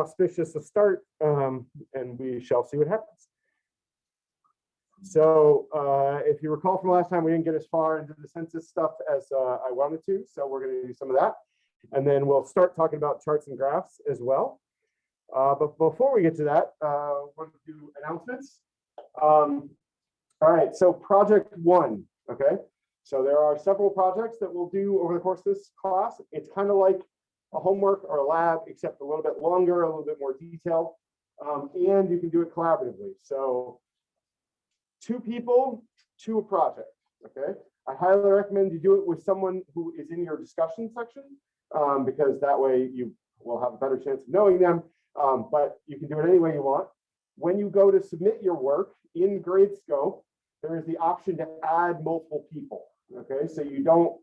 auspicious a start, um, and we shall see what happens. So uh, if you recall from last time, we didn't get as far into the census stuff as uh, I wanted to, so we're going to do some of that. And then we'll start talking about charts and graphs as well. Uh, but before we get to that, uh, want to do announcements. Um, all right, so project one, okay? So there are several projects that we'll do over the course of this class. It's kind of like a homework or a lab, except a little bit longer, a little bit more detailed. Um, and you can do it collaboratively. So two people to a project, okay? I highly recommend you do it with someone who is in your discussion section um, because that way you will have a better chance of knowing them, um, but you can do it any way you want. When you go to submit your work in Gradescope, there is the option to add multiple people, okay? So you don't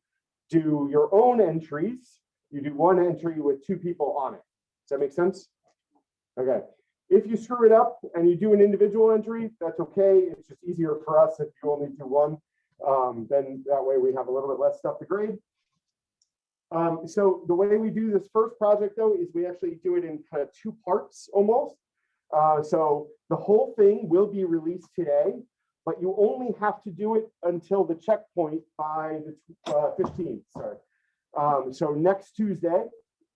do your own entries, you do one entry with two people on it. Does that make sense? Okay. If you screw it up and you do an individual entry, that's okay. It's just easier for us if you only do one. Um, then that way we have a little bit less stuff to grade. Um, so the way we do this first project though is we actually do it in kind of two parts almost. Uh, so the whole thing will be released today, but you only have to do it until the checkpoint by the uh, 15th. Sorry. Um, so next Tuesday,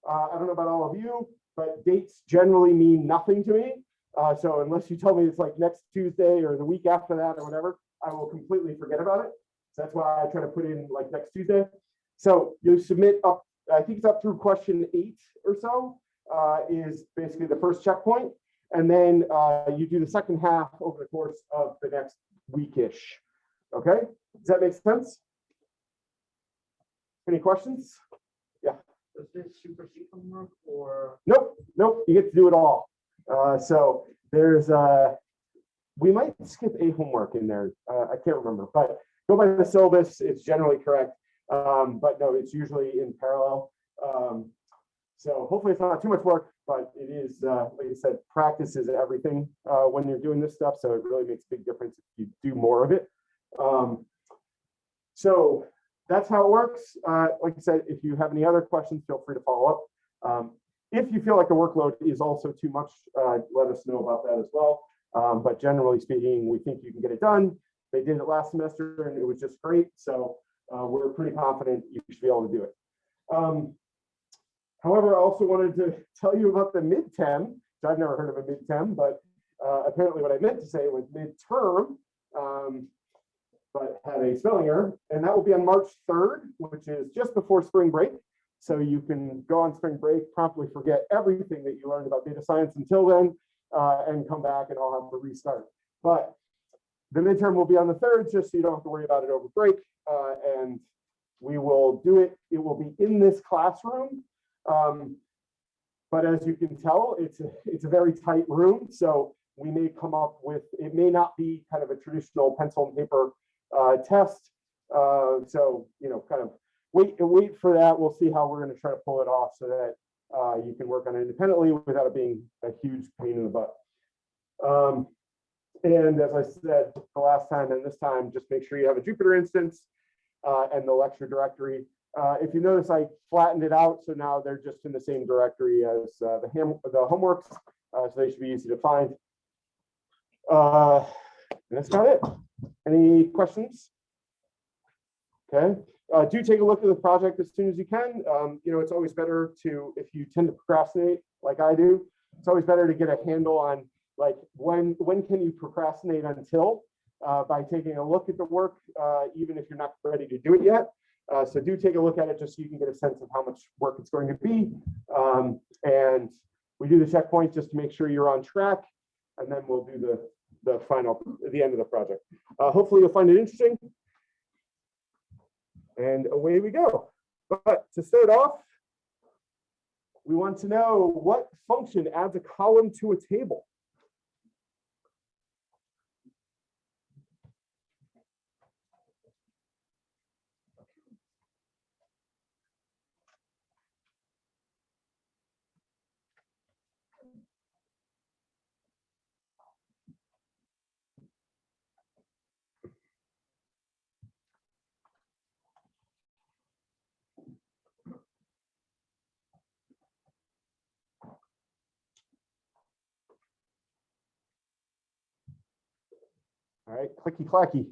uh, I don't know about all of you, but dates generally mean nothing to me. Uh, so unless you tell me it's like next Tuesday or the week after that or whatever, I will completely forget about it. So that's why I try to put in like next Tuesday. So you submit up, I think it's up through question eight or so uh, is basically the first checkpoint. And then uh, you do the second half over the course of the next weekish. Okay, does that make sense? Any questions? Yeah. Does this supersede homework or? Nope, nope, you get to do it all. Uh, so there's, uh, we might skip a homework in there. Uh, I can't remember, but go by the syllabus. It's generally correct. Um, but no, it's usually in parallel. Um, so hopefully it's not too much work, but it is, uh, like I said, practice is everything uh, when you're doing this stuff. So it really makes a big difference if you do more of it. Um, so that's how it works. Uh, like I said, if you have any other questions, feel free to follow up. Um, if you feel like the workload is also too much, uh, let us know about that as well. Um, but generally speaking, we think you can get it done. They did it last semester and it was just great. So uh, we're pretty confident you should be able to do it. Um, however, I also wanted to tell you about the midterm. I've never heard of a midterm, but uh, apparently what I meant to say was midterm. But had a spelling error, and that will be on March 3rd, which is just before spring break. So you can go on spring break, promptly forget everything that you learned about data science until then, uh, and come back and I'll have to restart. But the midterm will be on the 3rd, just so you don't have to worry about it over break. Uh, and we will do it. It will be in this classroom. Um, but as you can tell, it's a, it's a very tight room. So we may come up with, it may not be kind of a traditional pencil and paper uh, test. Uh, so, you know, kind of wait wait for that. We'll see how we're going to try to pull it off so that uh, you can work on it independently without it being a huge pain in the butt. Um, and as I said the last time and this time, just make sure you have a Jupyter instance uh, and the lecture directory. Uh, if you notice, I flattened it out, so now they're just in the same directory as uh, the, ham the homeworks, uh, so they should be easy to find. Uh, and that's about it. Any questions? Okay, uh, do take a look at the project as soon as you can. Um, you know, it's always better to, if you tend to procrastinate like I do, it's always better to get a handle on like when when can you procrastinate until uh, by taking a look at the work, uh, even if you're not ready to do it yet. Uh, so do take a look at it just so you can get a sense of how much work it's going to be. Um, and we do the checkpoint just to make sure you're on track, and then we'll do the the final, the end of the project. Uh, hopefully you'll find it interesting. And away we go. But to start off, we want to know what function adds a column to a table. Right, clicky clacky.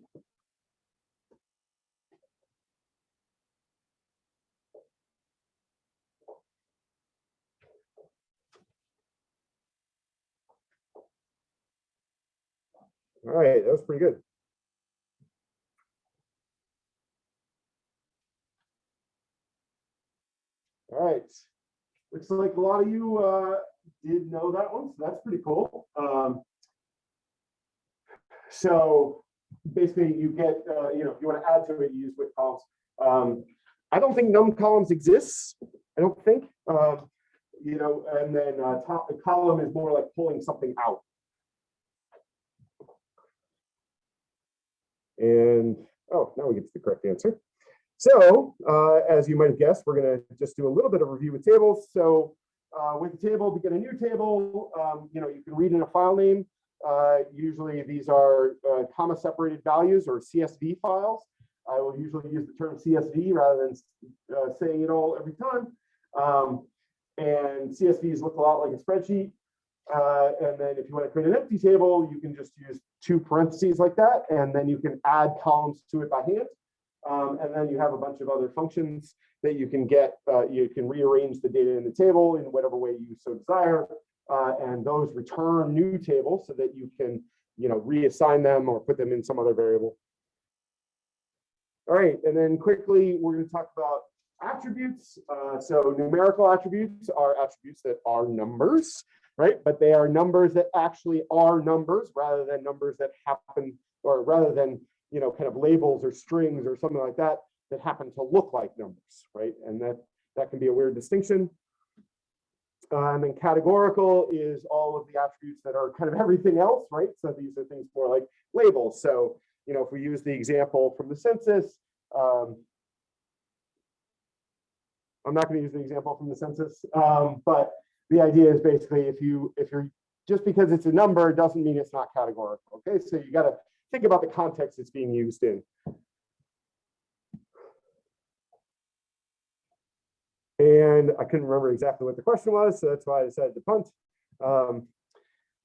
All right, that was pretty good. All right, looks like a lot of you uh, did know that one, so that's pretty cool. Um, so basically, you get, uh, you know, if you want to add to it, you use with columns. Um, I don't think num columns exists. I don't think. Um, you know, and then uh, top the column is more like pulling something out. And oh, now we get to the correct answer. So uh, as you might have guessed, we're going to just do a little bit of review with tables. So uh, with the table, to get a new table, um, you know, you can read in a file name. Uh, usually these are uh, comma separated values or CSV files. I will usually use the term CSV rather than uh, saying it all every time. Um, and CSVs look a lot like a spreadsheet. Uh, and then if you want to create an empty table, you can just use two parentheses like that, and then you can add columns to it by hand. Um, and then you have a bunch of other functions that you can get. Uh, you can rearrange the data in the table in whatever way you so desire. Uh, and those return new tables so that you can, you know, reassign them or put them in some other variable. All right, and then quickly, we're going to talk about attributes. Uh, so numerical attributes are attributes that are numbers, right? But they are numbers that actually are numbers rather than numbers that happen, or rather than, you know, kind of labels or strings or something like that, that happen to look like numbers, right? And that, that can be a weird distinction. Uh, and then categorical is all of the attributes that are kind of everything else, right? So these are things more like labels. So, you know, if we use the example from the census, um, I'm not going to use the example from the census, um, but the idea is basically if you if you're just because it's a number doesn't mean it's not categorical. Okay, so you got to think about the context it's being used in. And I couldn't remember exactly what the question was, so that's why I decided to punt. Um,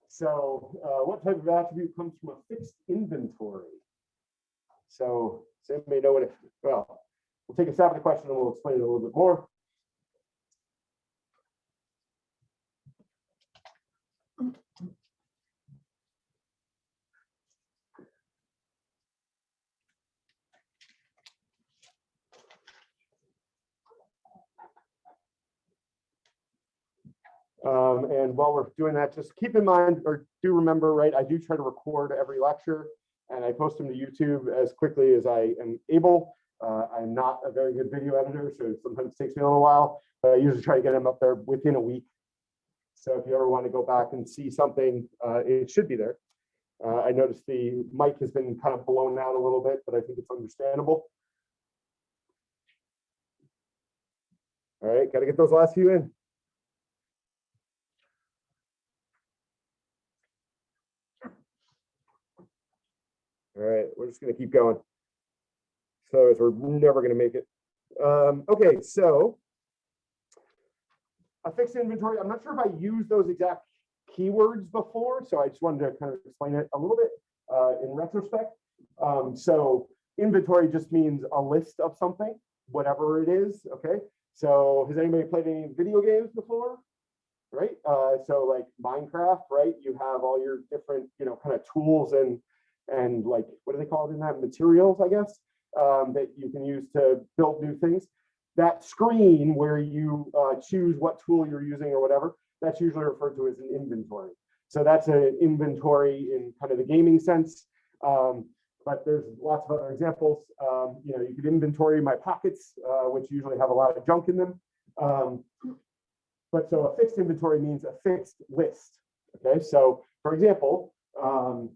so uh, what type of attribute comes from a fixed inventory? So does anybody know what it, well, we'll take a stab at the question and we'll explain it a little bit more. Um, and while we're doing that, just keep in mind or do remember, right? I do try to record every lecture and I post them to YouTube as quickly as I am able. Uh, I'm not a very good video editor, so it sometimes takes me a little while, but I usually try to get them up there within a week. So if you ever want to go back and see something, uh, it should be there. Uh, I noticed the mic has been kind of blown out a little bit, but I think it's understandable. All right, got to get those last few in. All right, we're just gonna keep going. So we're never gonna make it. Um, okay, so. A fixed inventory, I'm not sure if I used those exact keywords before, so I just wanted to kind of explain it a little bit uh, in retrospect. Um, so inventory just means a list of something, whatever it is, okay? So has anybody played any video games before? Right, uh, so like Minecraft, right? You have all your different, you know, kind of tools and and like, what do they call it in that? Materials, I guess, um, that you can use to build new things. That screen where you uh, choose what tool you're using or whatever, that's usually referred to as an inventory. So that's an inventory in kind of the gaming sense. Um, but there's lots of other examples. Um, you know, you could inventory my pockets, uh, which usually have a lot of junk in them. Um, but so a fixed inventory means a fixed list. Okay, so for example, um,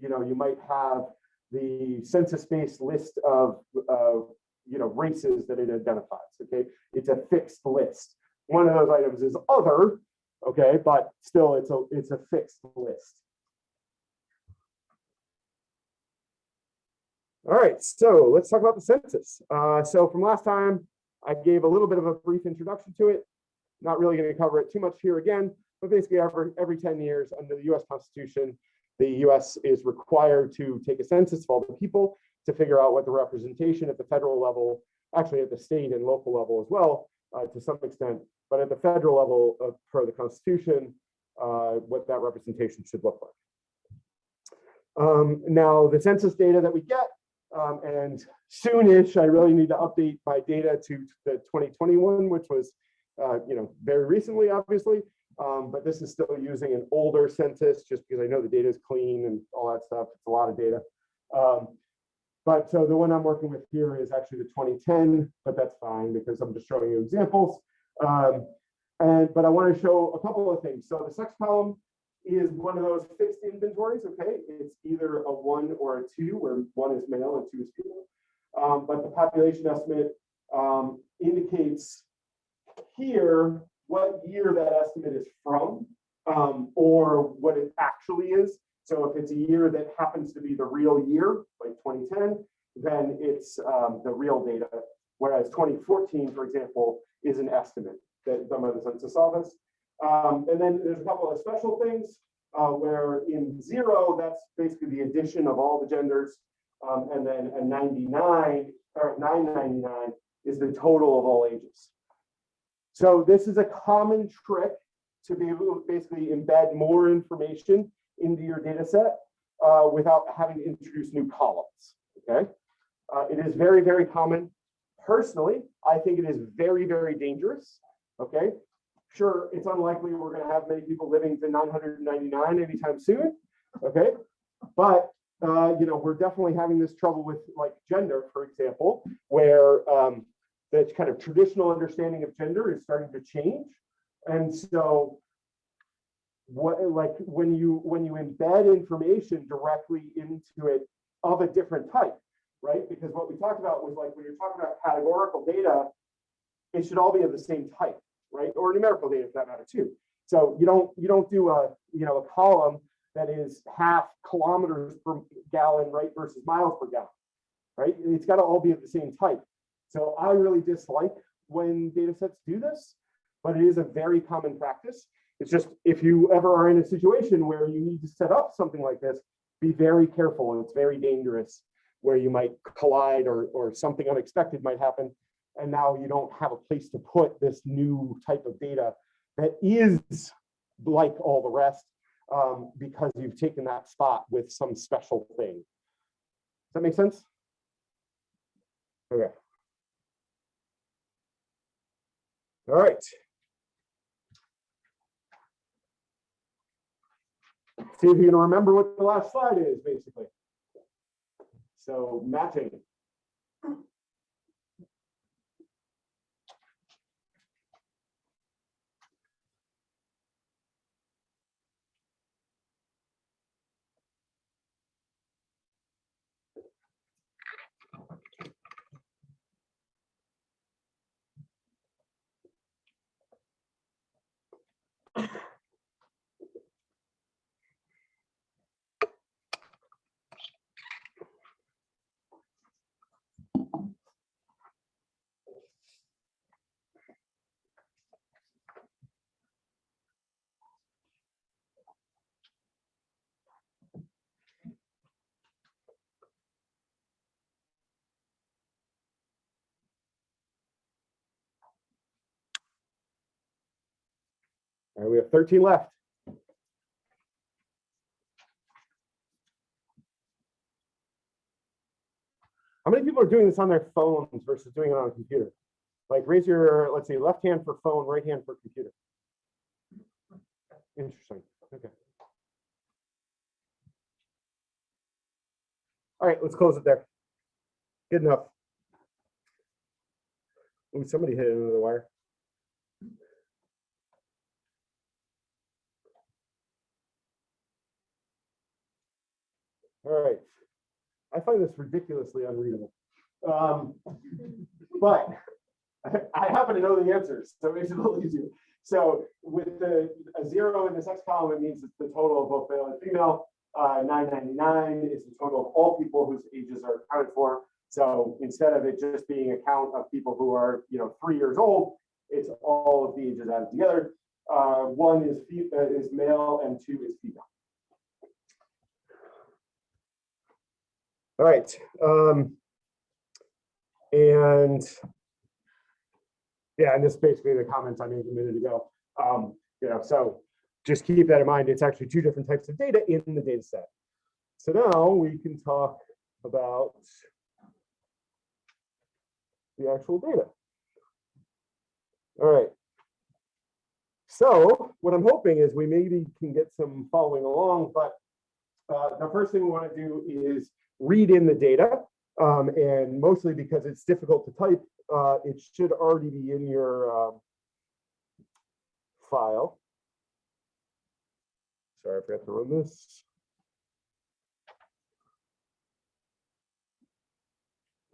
you know, you might have the census-based list of, uh, you know, races that it identifies, okay? It's a fixed list. One of those items is other, okay, but still it's a, it's a fixed list. All right, so let's talk about the census. Uh, so from last time, I gave a little bit of a brief introduction to it. Not really going to cover it too much here again, but basically every, every 10 years under the US Constitution, the US is required to take a census of all the people to figure out what the representation at the federal level, actually at the state and local level as well, uh, to some extent, but at the federal level of per the Constitution, uh, what that representation should look like. Um, now, the census data that we get, um, and soonish, I really need to update my data to the 2021, which was, uh, you know, very recently, obviously. Um, but this is still using an older census just because I know the data is clean and all that stuff. It's a lot of data. Um, but so the one I'm working with here is actually the 2010, but that's fine because I'm just showing you examples. Um, and but I want to show a couple of things. So the sex column is one of those fixed inventories. Okay, it's either a one or a two, where one is male and two is female. Um, but the population estimate um, indicates here what year that estimate is from, um, or what it actually is. So if it's a year that happens to be the real year, like 2010, then it's um, the real data. Whereas 2014, for example, is an estimate that done by the Census Office. Um, and then there's a couple of special things uh, where in zero, that's basically the addition of all the genders. Um, and then a 99 or 999 is the total of all ages. So this is a common trick to be able to basically embed more information into your data set uh, without having to introduce new columns, okay? Uh, it is very, very common. Personally, I think it is very, very dangerous, okay? Sure, it's unlikely we're gonna have many people living to 999 anytime soon, okay? But, uh, you know, we're definitely having this trouble with like gender, for example, where um, the kind of traditional understanding of gender is starting to change. And so what like when you when you embed information directly into it of a different type, right? Because what we talked about was like when you're talking about categorical data, it should all be of the same type, right? Or numerical data for that matter too. So you don't you don't do a you know a column that is half kilometers per gallon, right, versus miles per gallon, right? It's got to all be of the same type. So I really dislike when data sets do this, but it is a very common practice. It's just if you ever are in a situation where you need to set up something like this, be very careful. It's very dangerous where you might collide or, or something unexpected might happen. And now you don't have a place to put this new type of data that is like all the rest um, because you've taken that spot with some special thing. Does that make sense? Okay. All right. See if you can remember what the last slide is, basically. So matching. All right, we have 13 left. How many people are doing this on their phones versus doing it on a computer? Like raise your, let's see, left hand for phone, right hand for computer. Interesting. Okay. All right, let's close it there. Good enough. Ooh, somebody hit the wire. All right. I find this ridiculously unreadable. Um, but I, happen to know the answers, so it makes it a little easier. So with the a zero in the sex column, it means it's the total of both male and female. Uh, 999 is the total of all people whose ages are accounted for. So instead of it just being a count of people who are, you know, three years old, it's all of the ages added together. Uh, one is uh, is male and two is female. All right. um, And yeah, and this is basically the comments I made a minute ago. Um, You know, so just keep that in mind. It's actually two different types of data in the data set. So now we can talk about the actual data. All right. So what I'm hoping is we maybe can get some following along, but uh, the first thing we want to do is read in the data. um, and mostly because it's difficult to type, uh, it should already be in your um, file. Sorry, I forgot to run this.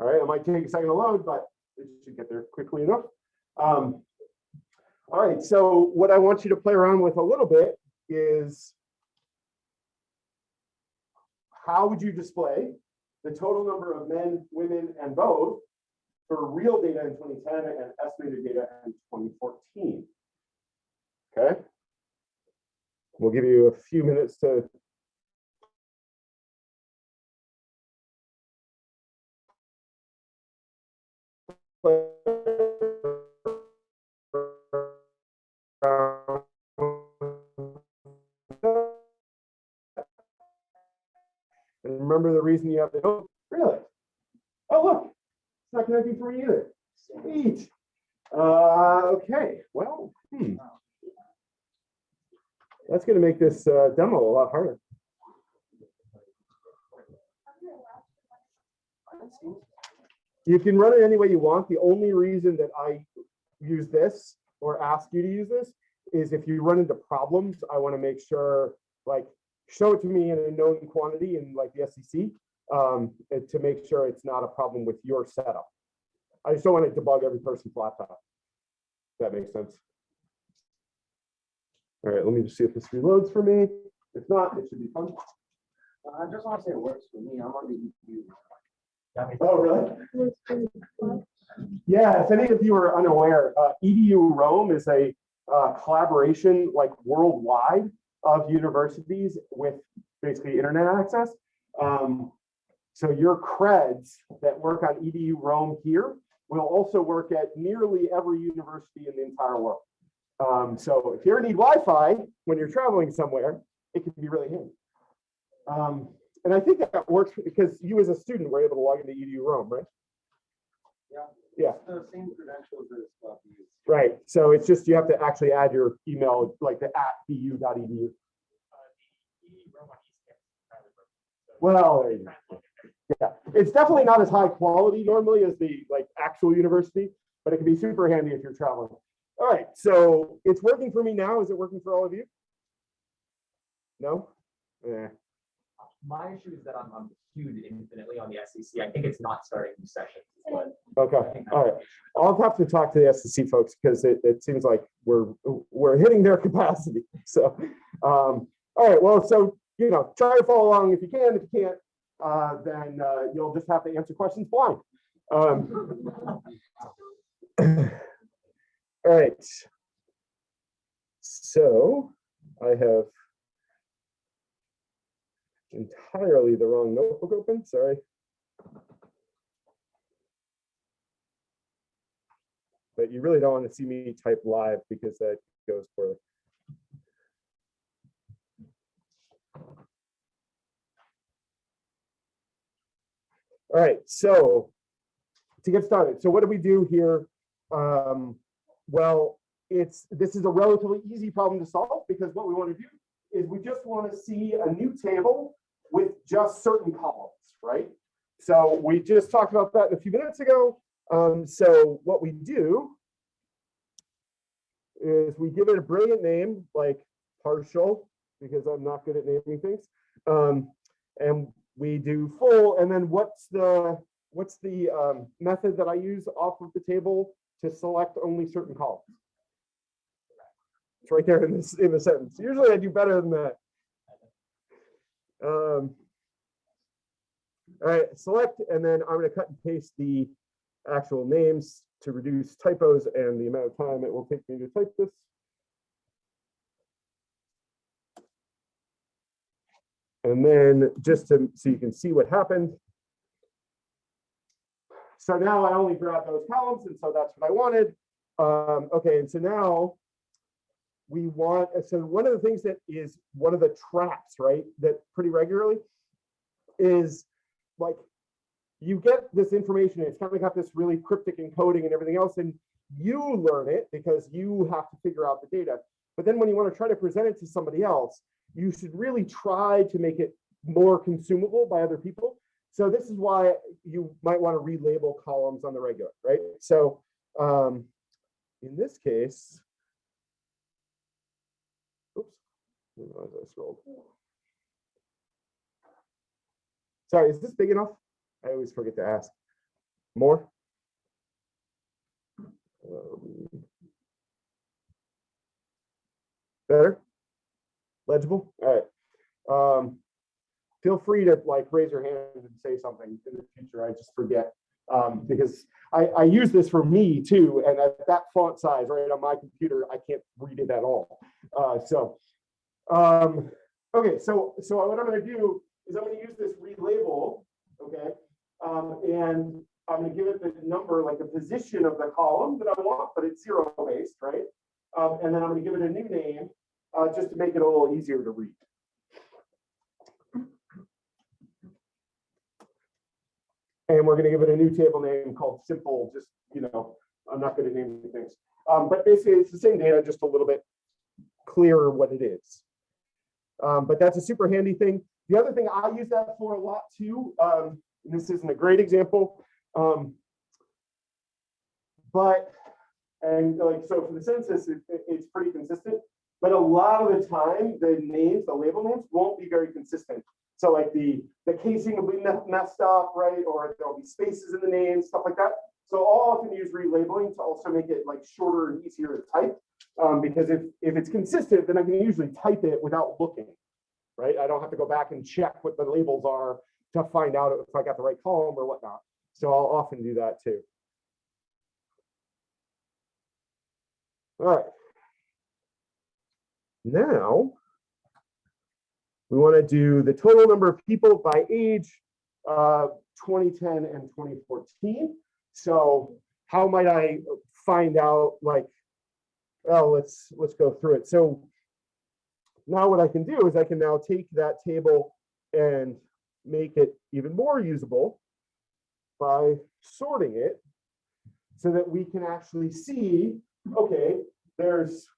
All right, it might take a second to load, but it should get there quickly enough. Um, all right, so what I want you to play around with a little bit is how would you display the total number of men, women, and both for real data in 2010 and estimated data in 2014? Okay. We'll give you a few minutes to And remember the reason you have to, oh, really? Oh, look, it's not connecting for me either. Sweet. Uh, okay, well, hmm. That's gonna make this uh, demo a lot harder. You can run it any way you want. The only reason that I use this or ask you to use this is if you run into problems, I want to make sure, like, show it to me in a known quantity in like the SEC um, to make sure it's not a problem with your setup. I just don't want to debug every person's laptop. If That makes sense. All right, let me just see if this reloads for me. If not, it should be fun. I just want to say it works for me. I'm on the EU. Oh, really? Yeah, if any of you are unaware, uh, eduroam is a uh, collaboration like worldwide of universities with basically internet access. Um, so your creds that work on eduroam here will also work at nearly every university in the entire world. Um, so if you ever need Wi-Fi when you're traveling somewhere, it can be really handy. Um, and I think that works because you as a student were able to log into eduroam, right? Yeah. Yeah. The same credentials as well. Right. So it's just you have to actually add your email like the at bu.edu. Well, there you go. Yeah, it's definitely not as high quality normally as the like actual university, but it can be super handy if you're traveling. All right, so it's working for me now. Is it working for all of you? No? Yeah. My issue is that I'm, I'm queued infinitely on the SEC. I think it's not starting new sessions. Okay, all right. I'll have to talk to the SEC folks because it, it seems like we're, we're hitting their capacity. So, um, all right, well, so, you know, try to follow along if you can. If you can't, uh, then, uh, you'll just have to answer questions blind. Um, all right. So I have entirely the wrong notebook open, sorry. but you really don't want to see me type live because that goes poorly. All right, so to get started, so what do we do here? Um, well, it's this is a relatively easy problem to solve because what we want to do is we just want to see a new table with just certain columns, right? So we just talked about that a few minutes ago. Um, so what we do is we give it a brilliant name like partial, because I'm not good at naming things. Um, and we do full, and then what's the what's the um, method that I use off of the table to select only certain columns? It's right there in this in the sentence. Usually I do better than that. Um, all right, select, and then I'm going to cut and paste the actual names to reduce typos and the amount of time it will take me to type this. And then just to, so you can see what happened, so now I only grab those columns, and so that's what I wanted. Um, okay, and so now we want, so one of the things that is one of the traps, right, that pretty regularly is like you get this information, it's kind of got this really cryptic encoding and everything else, and you learn it because you have to figure out the data. But then when you want to try to present it to somebody else, you should really try to make it more consumable by other people. So this is why you might want to relabel columns on the regular, right? So um, in this case, oops, Realized I. Sorry, is this big enough? I always forget to ask. More? Um, Better? Legible? All right. Um, feel free to like raise your hand and say something in the future. I just forget. Um, because I, I use this for me too, and at that font size right on my computer, I can't read it at all. Uh, so, um, okay, so so what I'm going to do is I'm going to use this relabel, okay, um, and I'm going to give it the number, like the position of the column that I want, but it's zero based, right? Um, and then I'm going to give it a new name uh, just to make it a little easier to read. And we're going to give it a new table name called simple, just, you know, I'm not going to name things. Um, but basically it's the same data, just a little bit clearer what it is. Um, but that's a super handy thing. The other thing I use that for a lot too, um, this isn't a great example, um, but, and like, so for the census, it, it- it's pretty consistent, but a lot of the time, the names, the label names won't be very consistent. So like the, the casing will be messed up, right? Or there'll be spaces in the names, stuff like that. So I'll often use relabeling to also make it like shorter and easier to type. Um, because if, if it's consistent, then I can usually type it without looking, right? I don't have to go back and check what the labels are to find out if I got the right column or whatnot. So I'll often do that too. All right. Now, we want to do the total number of people by age, uh, 2010 and 2014. So how might I find out like, well, let's, let's go through it. So now what I can do is I can now take that table and make it even more usable by sorting it so that we can actually see, okay, there's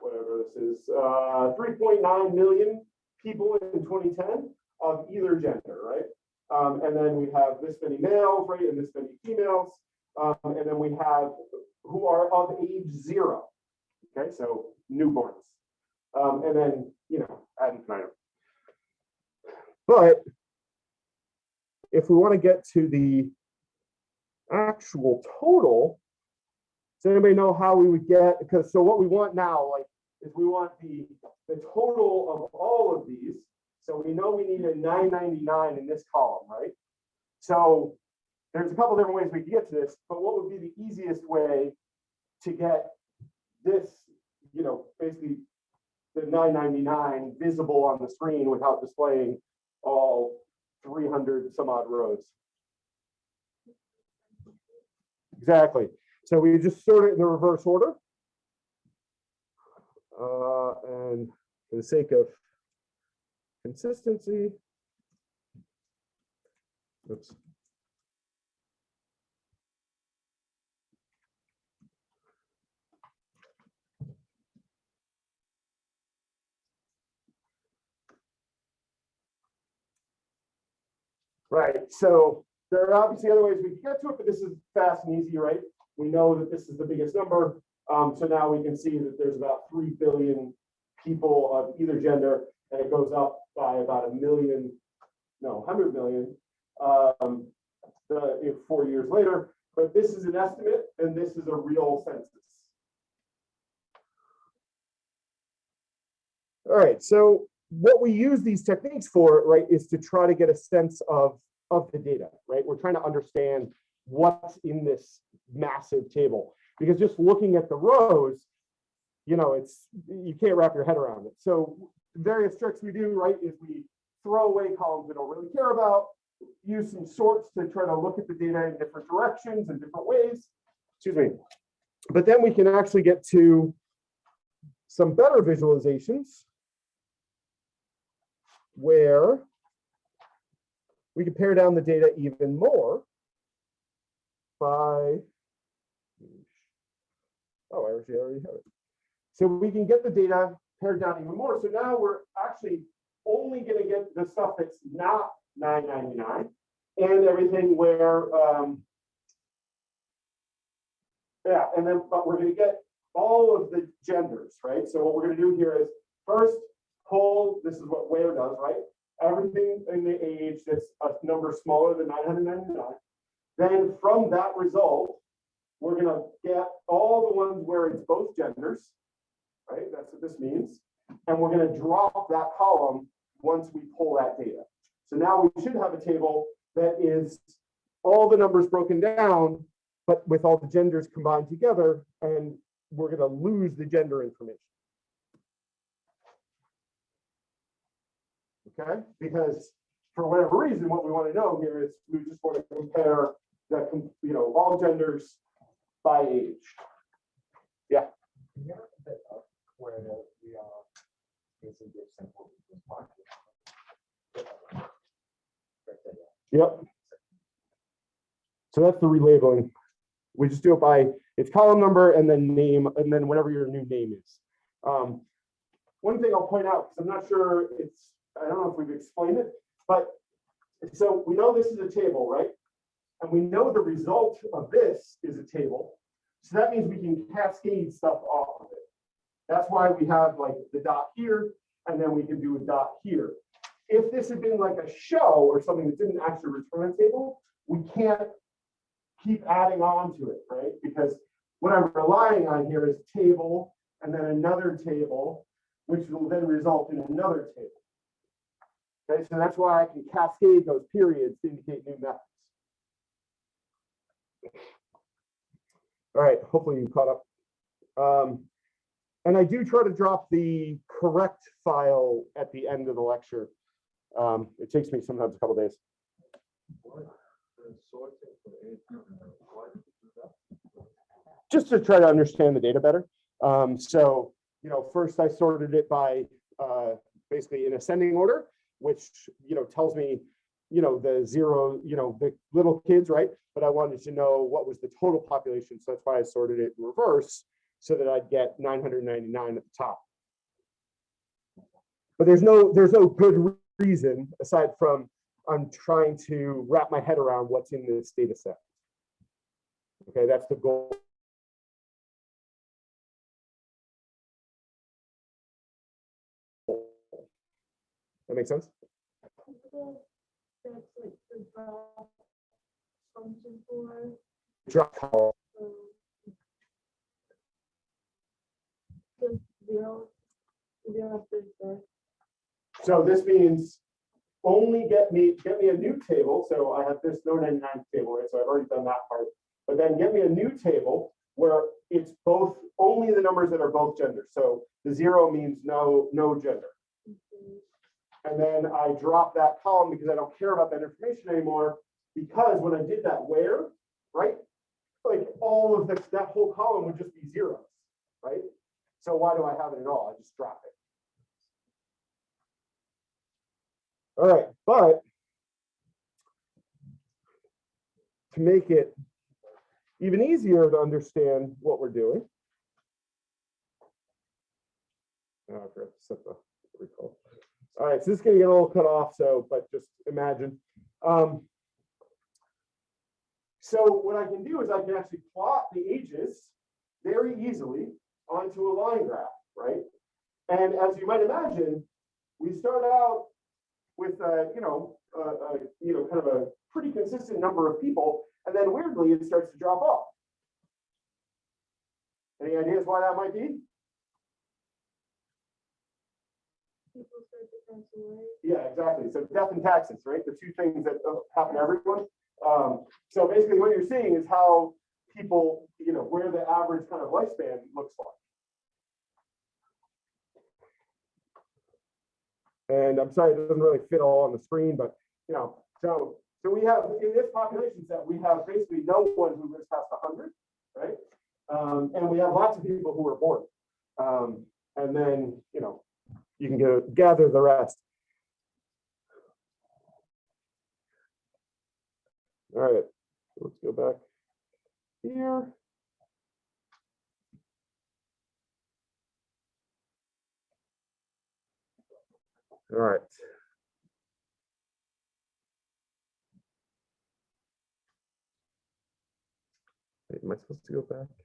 whatever this is, uh, 3.9 million people in 2010 of either gender, right? Um, and then we have this many males, right, and this many females. Um, and then we have who are of age zero. Okay, so newborns. Um, and then, you know, ad infinitum. But if we want to get to the actual total, does anybody know how we would get, because so what we want now, like, is we want the, the total of all of these. So we know we need a nine ninety-nine in this column, right? So there's a couple different ways we can get to this, but what would be the easiest way to get this, you know, basically the nine ninety-nine visible on the screen without displaying all three hundred some odd rows? Exactly. So we just sort it in the reverse order. Uh, and for the sake of consistency. Oops. Right, so there are obviously other ways we can get to it, but this is fast and easy, right? We know that this is the biggest number. Um, so now we can see that there's about three billion people of either gender, and it goes up by about a million, no, hundred million, um, the, four years later. But this is an estimate, and this is a real census. All right, so what we use these techniques for, right, is to try to get a sense of of the data, right? We're trying to understand what's in this massive table because just looking at the rows, you know, it's you can't wrap your head around it. So various tricks we do, right, is we throw away columns we don't really care about. use some sorts to try to look at the data in different directions and different ways. Excuse me. But then we can actually get to some better visualizations where we can pare down the data even more by Oh, I actually already have it. So we can get the data pared down even more. So now we're actually only gonna get the stuff that's not nine ninety-nine and everything where, um, yeah, and then, but we're gonna get all of the genders, right? So what we're gonna do here is first pull, this is what where does, right? Everything in the age that's a number smaller than nine hundred ninety-nine. Then from that result, we're gonna get all the ones where it's both genders, right? That's what this means. And we're gonna drop that column once we pull that data. So now we should have a table that is all the numbers broken down, but with all the genders combined together, and we're gonna lose the gender information. Okay, because for whatever reason, what we want to know here is we just want to compare the, you know, all genders by age. Can you have a bit of where we are basically give simple response? Right yeah. Yep. So that's the relabeling. We just do it by its column number and then name, and then whatever your new name is. Um, One thing I'll point out, because I'm not sure it's, I don't know if we've explained it, but so we know this is a table, right? And we know the result of this is a table. So that means we can cascade stuff off of it. That's why we have like the dot here, and then we can do a dot here if this had been like a show or something that didn't actually return a table, we can't keep adding on to it, right? Because what I'm relying on here is table and then another table, which will then result in another table. Okay, so that's why I can cascade those periods to indicate new methods. All right, hopefully you caught up. Um, and I do try to drop the correct file at the end of the lecture. Um, it takes me sometimes a couple days. Just to try to understand the data better. Um, so, you know, first I sorted it by, uh, basically in ascending order, which, you know, tells me, you know, the zero, you know, the little kids, right? But I wanted to know what was the total population. So that's why I sorted it in reverse so that I'd get nine hundred ninety-nine at the top. But there's no, there's no good reason aside from I'm trying to wrap my head around what's in this data set. Okay, that's the goal. Just zero, zero after the, So this means only get me, get me a new table. So I have this no 99 table, right? So I've already done that part. But then get me a new table where it's both, only the numbers that are both genders. So the zero means no, no gender. And then I drop that column because I don't care about that information anymore. Because when I did that where, right? Like all of this, that whole column would just be zeros, right? So why do I have it at all? I just drop it. All right, but to make it even easier to understand what we're doing. Oh, I forgot to set the recall. All right, so this is gonna get a little cut off, so, but just imagine. Um, so what I can do is I can actually plot the ages very easily onto a line graph, right? And as you might imagine, we start out with, uh, you know, uh, uh, you know, kind of a pretty consistent number of people, and then weirdly, it starts to drop off. Any ideas why that might be? Away. Yeah, exactly. So death and taxes, right? The two things that uh, happen to everyone. Um, so basically what you're seeing is how people, you know, where the average kind of lifespan looks like. And I'm sorry, it doesn't really fit all on the screen, but you know, so So we have, in this population set, we have basically no one who lives past hundred, right? Um, and we have lots of people who are born. Um, and then, you know, you can go gather the rest. All right, let's go back here. All right. Am I supposed to go back?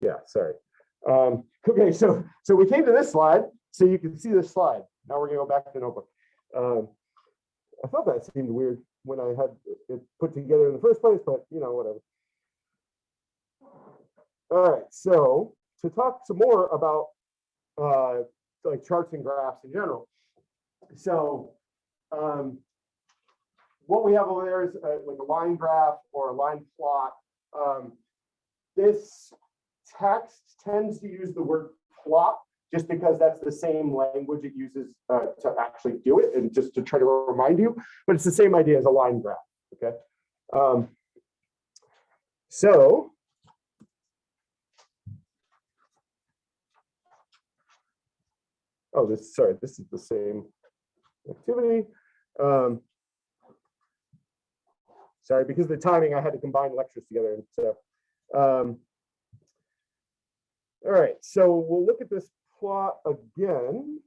Yeah, sorry. Um, okay, so, so we came to this slide, so you can see this slide. Now we're gonna go back to the notebook. Um, I thought that seemed weird when I had it put together in the first place, but you know, whatever. All right, so to talk some more about uh, like charts and graphs in general. So um, what we have over there is uh, like a line graph or a line plot. Um, this text tends to use the word plot just because that's the same language it uses uh, to actually do it and just to try to remind you, but it's the same idea as a line graph, okay? Um, so oh, this, sorry, this is the same activity. Um, sorry, because the timing, I had to combine lectures together. And so, um, all right, so we'll look at this plot again.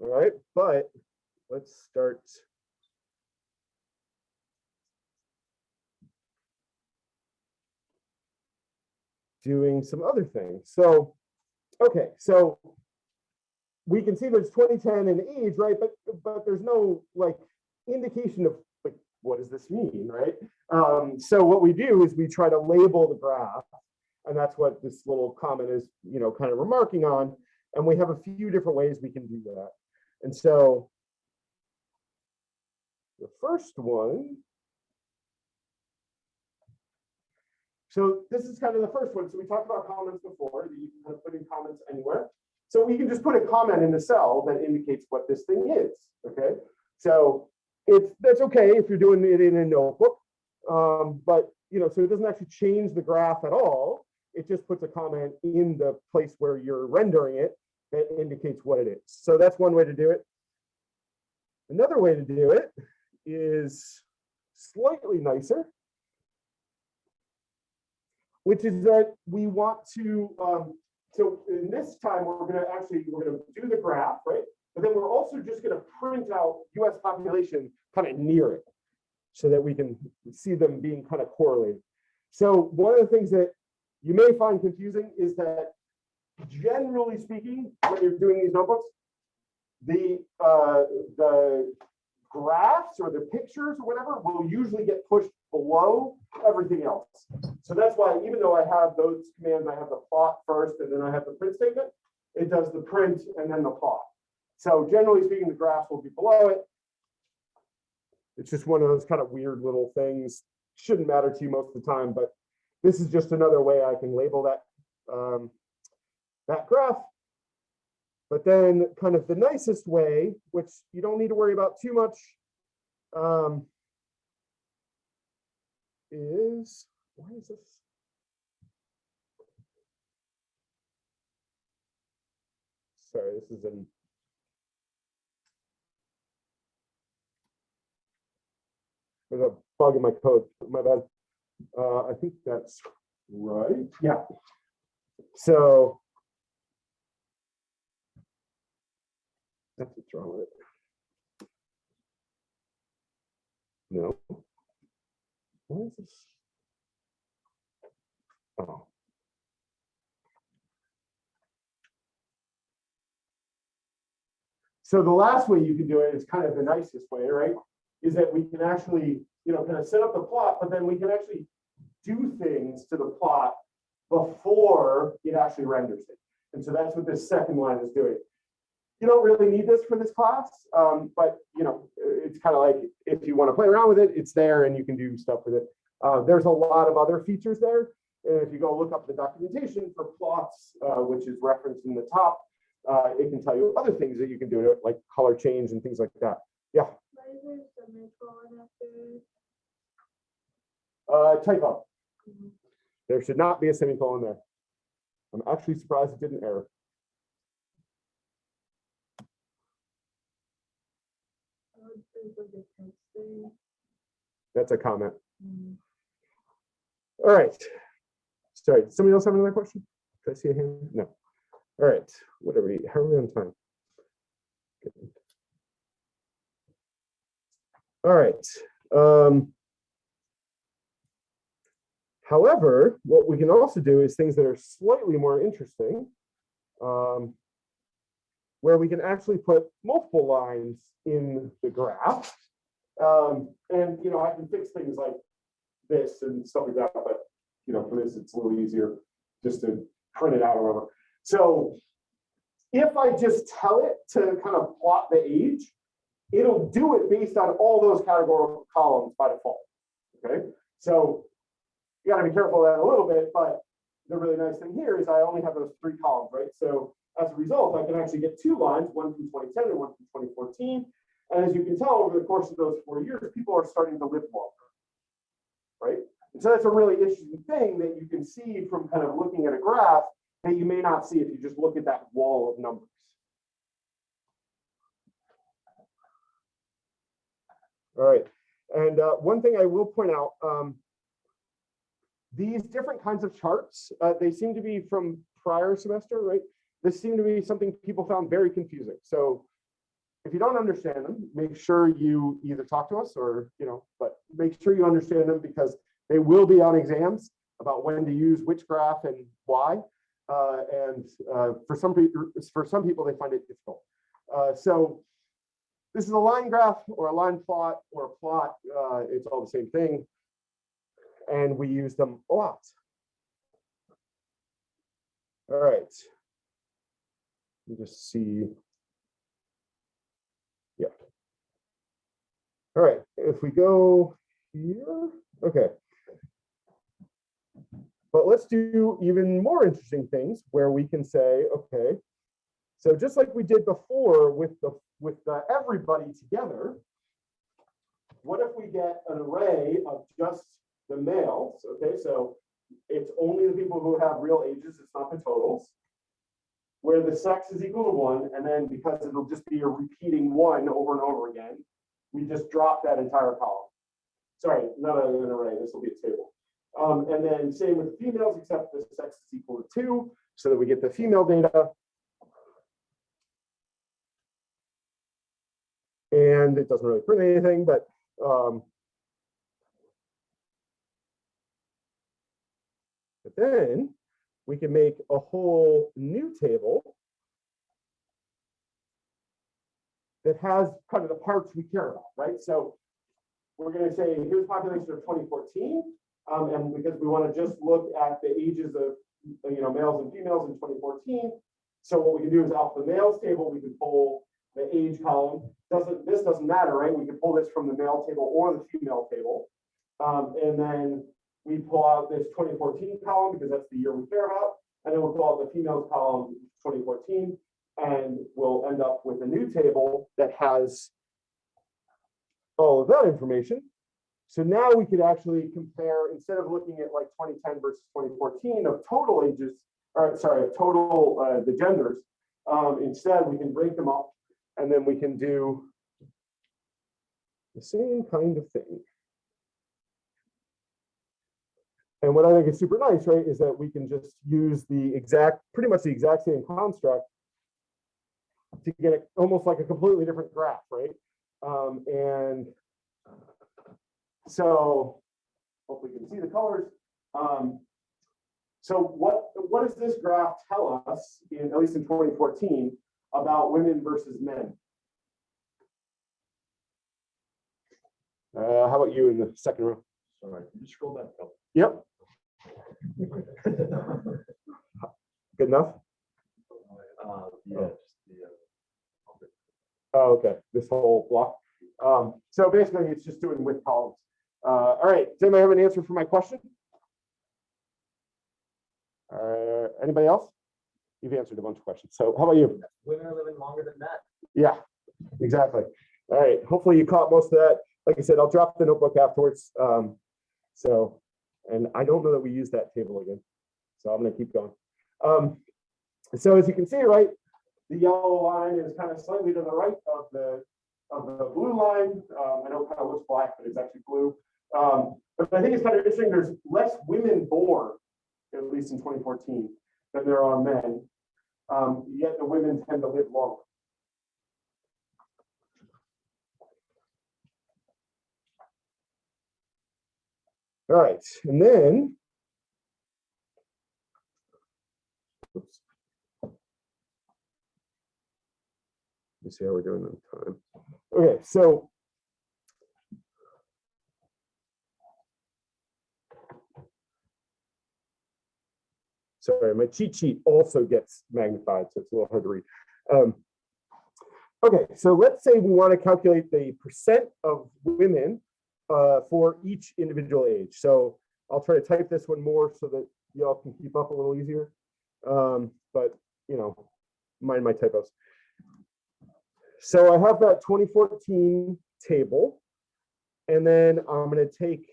All right, but let's start. Doing some other things. So, okay, so we can see there's 2010 in age, right? But but there's no like indication of what does this mean, right? Um, so what we do is we try to label the graph, and that's what this little comment is, you know, kind of remarking on. And we have a few different ways we can do that. And so the first one. So this is kind of the first one. So we talked about comments before. You can kind of put in comments anywhere. So we can just put a comment in the cell that indicates what this thing is. Okay. So it's that's okay if you're doing it in a notebook. Um, but you know, so it doesn't actually change the graph at all. It just puts a comment in the place where you're rendering it that indicates what it is. So that's one way to do it. Another way to do it is slightly nicer, which is that we want to, um, so in this time, we're gonna actually, we're gonna do the graph, right? But then we're also just gonna print out US population kind of near it so that we can see them being kind of correlated. So one of the things that you may find confusing is that generally speaking, when you're doing these notebooks, the uh, the graphs or the pictures or whatever will usually get pushed below everything else. So that's why even though I have those commands, I have the plot first and then I have the print statement, it does the print and then the plot. So generally speaking, the graph will be below it. It's just one of those kind of weird little things. Shouldn't matter to you most of the time, but this is just another way I can label that um, that graph. But then kind of the nicest way, which you don't need to worry about too much, um, is, why is this? Sorry, this is an. There's a bug in my code, my bad. Uh, I think that's right, yeah. So. That's what's wrong with it. No. What is this? Oh. So the last way you can do it is kind of the nicest way, right? Is that we can actually, you know, kind of set up the plot, but then we can actually do things to the plot before it actually renders it. And so that's what this second line is doing. You don't really need this for this class, um, but you know, it's kind of like if you want to play around with it, it's there and you can do stuff with it. Uh, there's a lot of other features there. And if you go look up the documentation for plots, uh, which is referenced in the top, uh, it can tell you other things that you can do, to it, like color change and things like that. Why after? Uh, typo, Mhm. there should not be a semicolon there. I'm actually surprised it didn't error. That's a comment. Mm. All right. Sorry, somebody else have another question? Did I see a hand? No. All right, what are we, how are we on time? Good. All right. um, However, what we can also do is things that are slightly more interesting. um, Where we can actually put multiple lines in the graph. Um, and, you know, I can fix things like this and stuff like that, but, you know, for this, it's a little easier just to print it out or whatever. So if I just tell it to kind of plot the age, it'll do it based on all those categorical columns by default. Okay, so you gotta be careful of that a little bit, but the really nice thing here is I only have those three columns, right? So as a result, I can actually get two lines, one from 2010 and one from 2014. And as you can tell, over the course of those four years, people are starting to live longer. Right? And so that's a really interesting thing that you can see from kind of looking at a graph that you may not see if you just look at that wall of numbers. All right, and uh, one thing I will point out, um, these different kinds of charts, uh, they seem to be from prior semester, right? This seemed to be something people found very confusing. So if you don't understand them, make sure you either talk to us or, you know, but make sure you understand them because they will be on exams about when to use which graph and why. Uh, and uh, for some people, for some people, they find it difficult. Uh, so this is a line graph or a line plot or a plot. Uh, it's all the same thing. And we use them a lot. All right. Let me just see. Yeah. All right, if we go here, okay. But let's do even more interesting things where we can say, okay, so just like we did before with the with the everybody together, what if we get an array of just the males? Okay, so it's only the people who have real ages, it's not the totals. Where the sex is equal to one, and then because it'll just be a repeating one over and over again, we just drop that entire column. Sorry, not an array, this will be a table. Um, and then same with females, except the sex is equal to two, so that we get the female data. And it doesn't really print anything, but um, but then we can make a whole new table that has kind of the parts we care about, right? So we're going to say here's population of 2014, um, and because we want to just look at the ages of you know males and females in 2014. So what we can do is off the males table, we can pull the age column. Doesn't this doesn't matter, right? We can pull this from the male table or the female table, um, and then we pull out this 2014 column because that's the year we care about, and then we'll pull out the females column 2014, and we'll end up with a new table that has all of that information. So now we could actually compare, instead of looking at like 2010 versus 2014 of total ages, or sorry, of total, uh, the genders, um, instead we can break them up and then we can do the same kind of thing. And what I think is super nice, right, is that we can just use the exact, pretty much the exact same construct to get it almost like a completely different graph, right? Um, and so hopefully you can see the colors. Um, so what, what does this graph tell us, in, at least in 2014, about women versus men? Uh, how about you in the second row? Sorry, can you scroll back up? Yep, good enough? Uh, yeah, just the, uh, Oh, okay, this whole block. Um, so basically, it's just doing with columns. Uh, all right, does anybody have an answer for my question? Uh, anybody else? You've answered a bunch of questions. So how about you? Women are living longer than men. Yeah, exactly. All right, hopefully you caught most of that. Like I said, I'll drop the notebook afterwards. Um, so, and I don't know that we use that table again. So I'm gonna keep going. Um, so as you can see, right, the yellow line is kind of slightly to the right of the, of the blue line. Um, I know it kind of looks black, but it's actually blue. Um, but I think it's kind of interesting, there's less women born, at least in 2014, than there are men. Um, yet the women tend to live longer. All right, and then. oops. Let's see how we're doing on time. Okay, so. Sorry, my cheat sheet also gets magnified, so it's a little hard to read. Um, Okay, so let's say we want to calculate the percent of women uh, for each individual age. So I'll try to type this one more so that y'all can keep up a little easier. Um, but you know, mind my typos. So I have that 2014 table, and then I'm going to take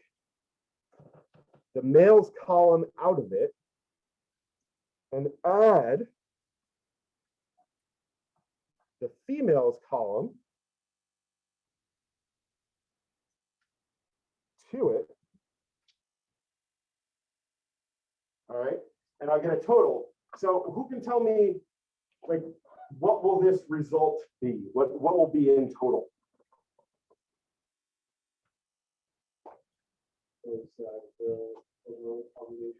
the males column out of it and add the females column to it. All right, and I'll get a total. So who can tell me, like, what will this result be? What, what will be in total? The population, uh, population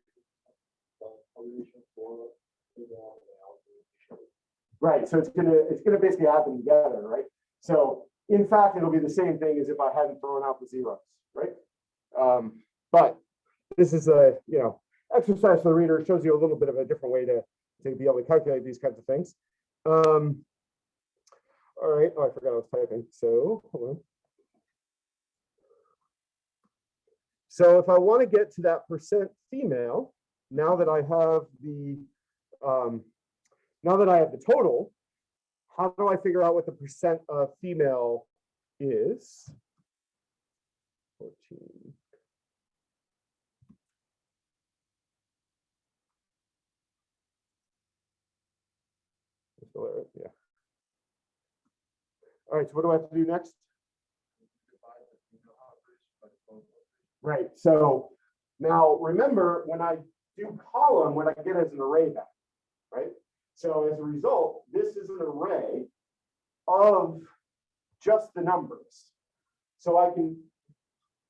for female and male. Right, so it's gonna, it's gonna basically add them together, right? So in fact, it'll be the same thing as if I hadn't thrown out the zeros, right? Um, but this is a, you know, exercise for the reader, It shows you a little bit of a different way to, to be able to calculate these kinds of things. Um, all right, oh, I forgot I was typing, so, hold on. So if I want to get to that percent female, now that I have the, um, now that I have the total, how do I figure out what the percent of female is? 14. Yeah. All right, so what do I have to do next? Right, so now remember, when I do column, what I get is an array back, right? So as a result, this is an array of just the numbers. So I can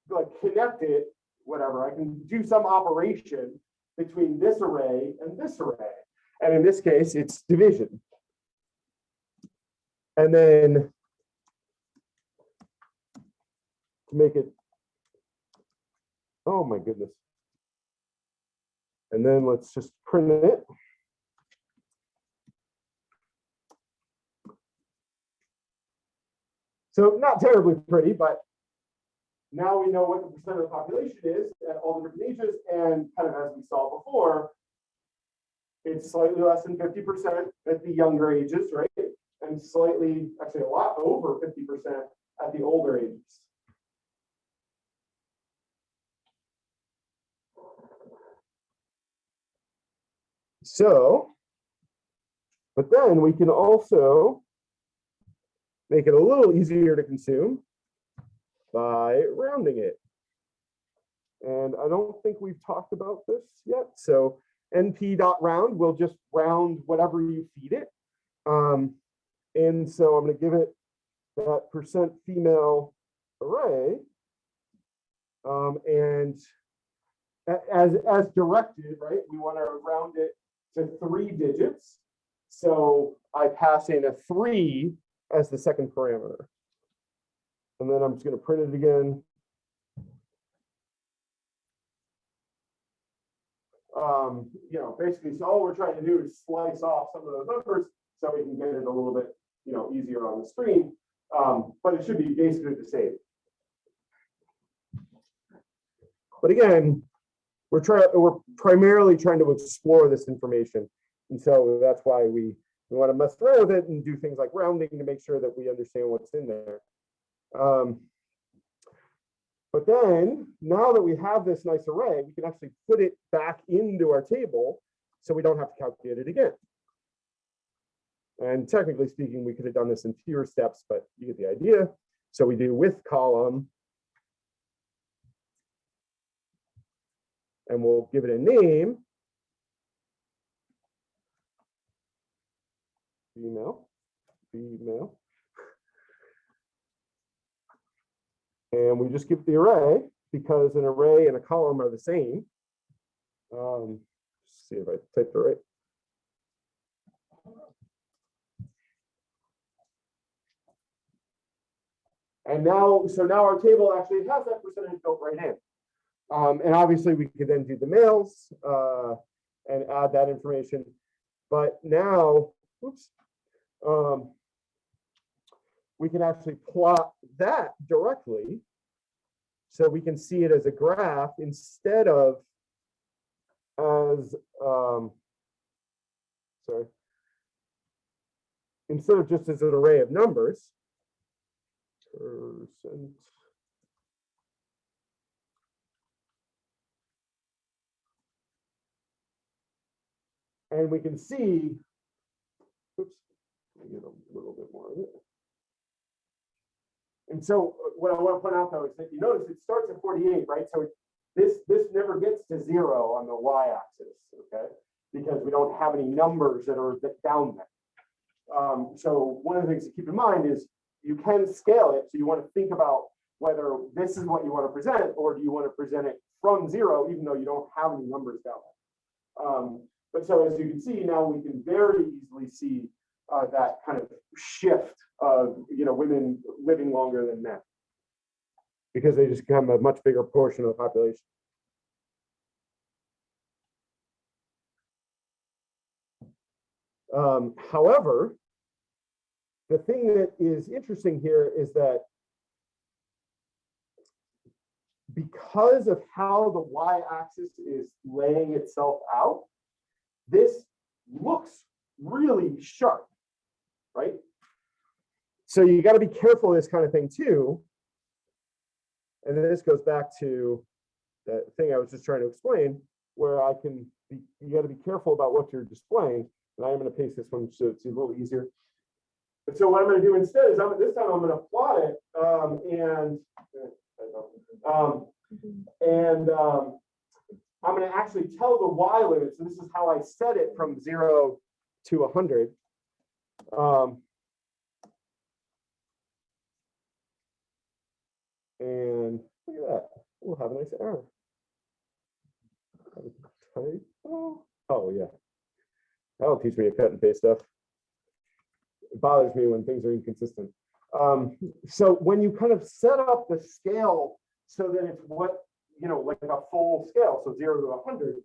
like connect it, whatever, I can do some operation between this array and this array. And in this case, it's division. And then to make it Oh my goodness. And then let's just print it. So not terribly pretty, but now we know what the percent of the population is at all the different ages and kind of as we saw before, it's slightly less than 50% at the younger ages, right? And slightly, actually a lot over 50% at the older ages. So, but then we can also make it a little easier to consume by rounding it. And I don't think we've talked about this yet. So np dot round will just round whatever you feed it. Um, and so I'm going to give it that percent female array. Um, and as, as directed, right, we want to round it to three digits. So I pass in a three as the second parameter. And then I'm just going to print it again. Um, you know, basically, so all we're trying to do is slice off some of those numbers so we can get it a little bit, you know, easier on the screen. Um, but it should be basically the same. But again, we're trying, we're primarily trying to explore this information. And so that's why we, we want to mess around with it and do things like rounding to make sure that we understand what's in there. Um, But then, now that we have this nice array, we can actually put it back into our table, so we don't have to calculate it again. And technically speaking, we could have done this in fewer steps, but you get the idea. So we do with column. And we'll give it a name. Female, female. And we just give the array because an array and a column are the same. Um, see if I typed it right. And now, so now our table actually has that percentage built right in. Um, and obviously we could then do the males, uh, and add that information. But now, oops, um, we can actually plot that directly. So we can see it as a graph instead of as, um, sorry, instead of just as an array of numbers. Percent. And we can see, oops, get a little bit more of it. And so uh, what I want to point out though is that you notice it starts at 48, right? So this, this never gets to zero on the y-axis, okay? Because we don't have any numbers that are down there. Um, so one of the things to keep in mind is you can scale it. So you want to think about whether this is what you want to present, or do you want to present it from zero, even though you don't have any numbers down there. Um, but so as you can see, now we can very easily see uh, that kind of shift of, you know, women living longer than men. Because they just become a much bigger portion of the population. Um, however, the thing that is interesting here is that because of how the y-axis is laying itself out, this looks really sharp, right? So you got to be careful of this kind of thing too. And then this goes back to that thing I was just trying to explain, where I can be, you got to be careful about what you're displaying. And I am going to paste this one so it's a little easier. But so what I'm going to do instead is I'm this time I'm going to plot it um, and um, and um, I'm going to actually tell the y limit. So this is how I set it from zero to 100. Um, and look at that. We'll have a nice error. Oh, yeah. That'll teach me to cut and paste stuff. It bothers me when things are inconsistent. Um, so when you kind of set up the scale so that it's what, you know, like a full scale, so zero to 100,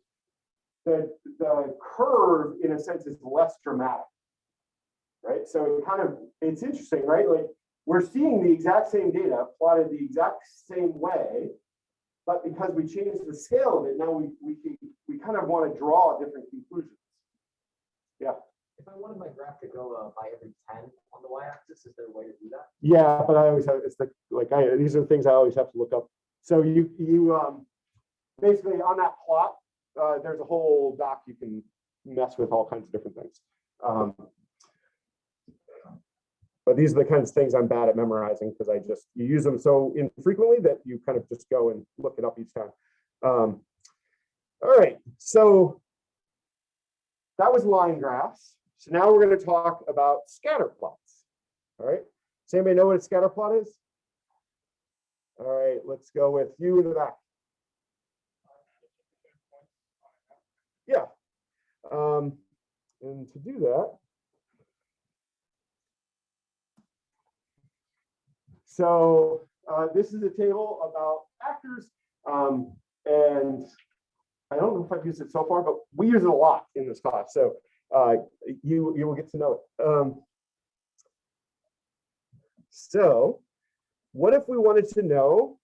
the, the curve, in a sense, is less dramatic. Right? So it kind of, it's interesting, right? Like we're seeing the exact same data plotted the exact same way, but because we changed the scale of it, now we, we can, we kind of want to draw different conclusions. Yeah if I wanted my graph to go uh, by every ten on the y-axis, is there a way to do that? Yeah, but I always have, it's the, like, I, these are the things I always have to look up. So you, you, um, basically on that plot, uh, there's a whole doc you can mess with all kinds of different things. Um, but these are the kinds of things I'm bad at memorizing because I just, you use them so infrequently that you kind of just go and look it up each time. Um, all right, so that was line graphs. So now we're going to talk about scatter plots. All right. Does anybody know what a scatter plot is? All right, let's go with you in the back. Yeah. Um, and to do that. So uh, this is a table about actors. Um, and I don't know if I've used it so far, but we use it a lot in this class. So uh, you, you will get to know it. Um, so what if we wanted to know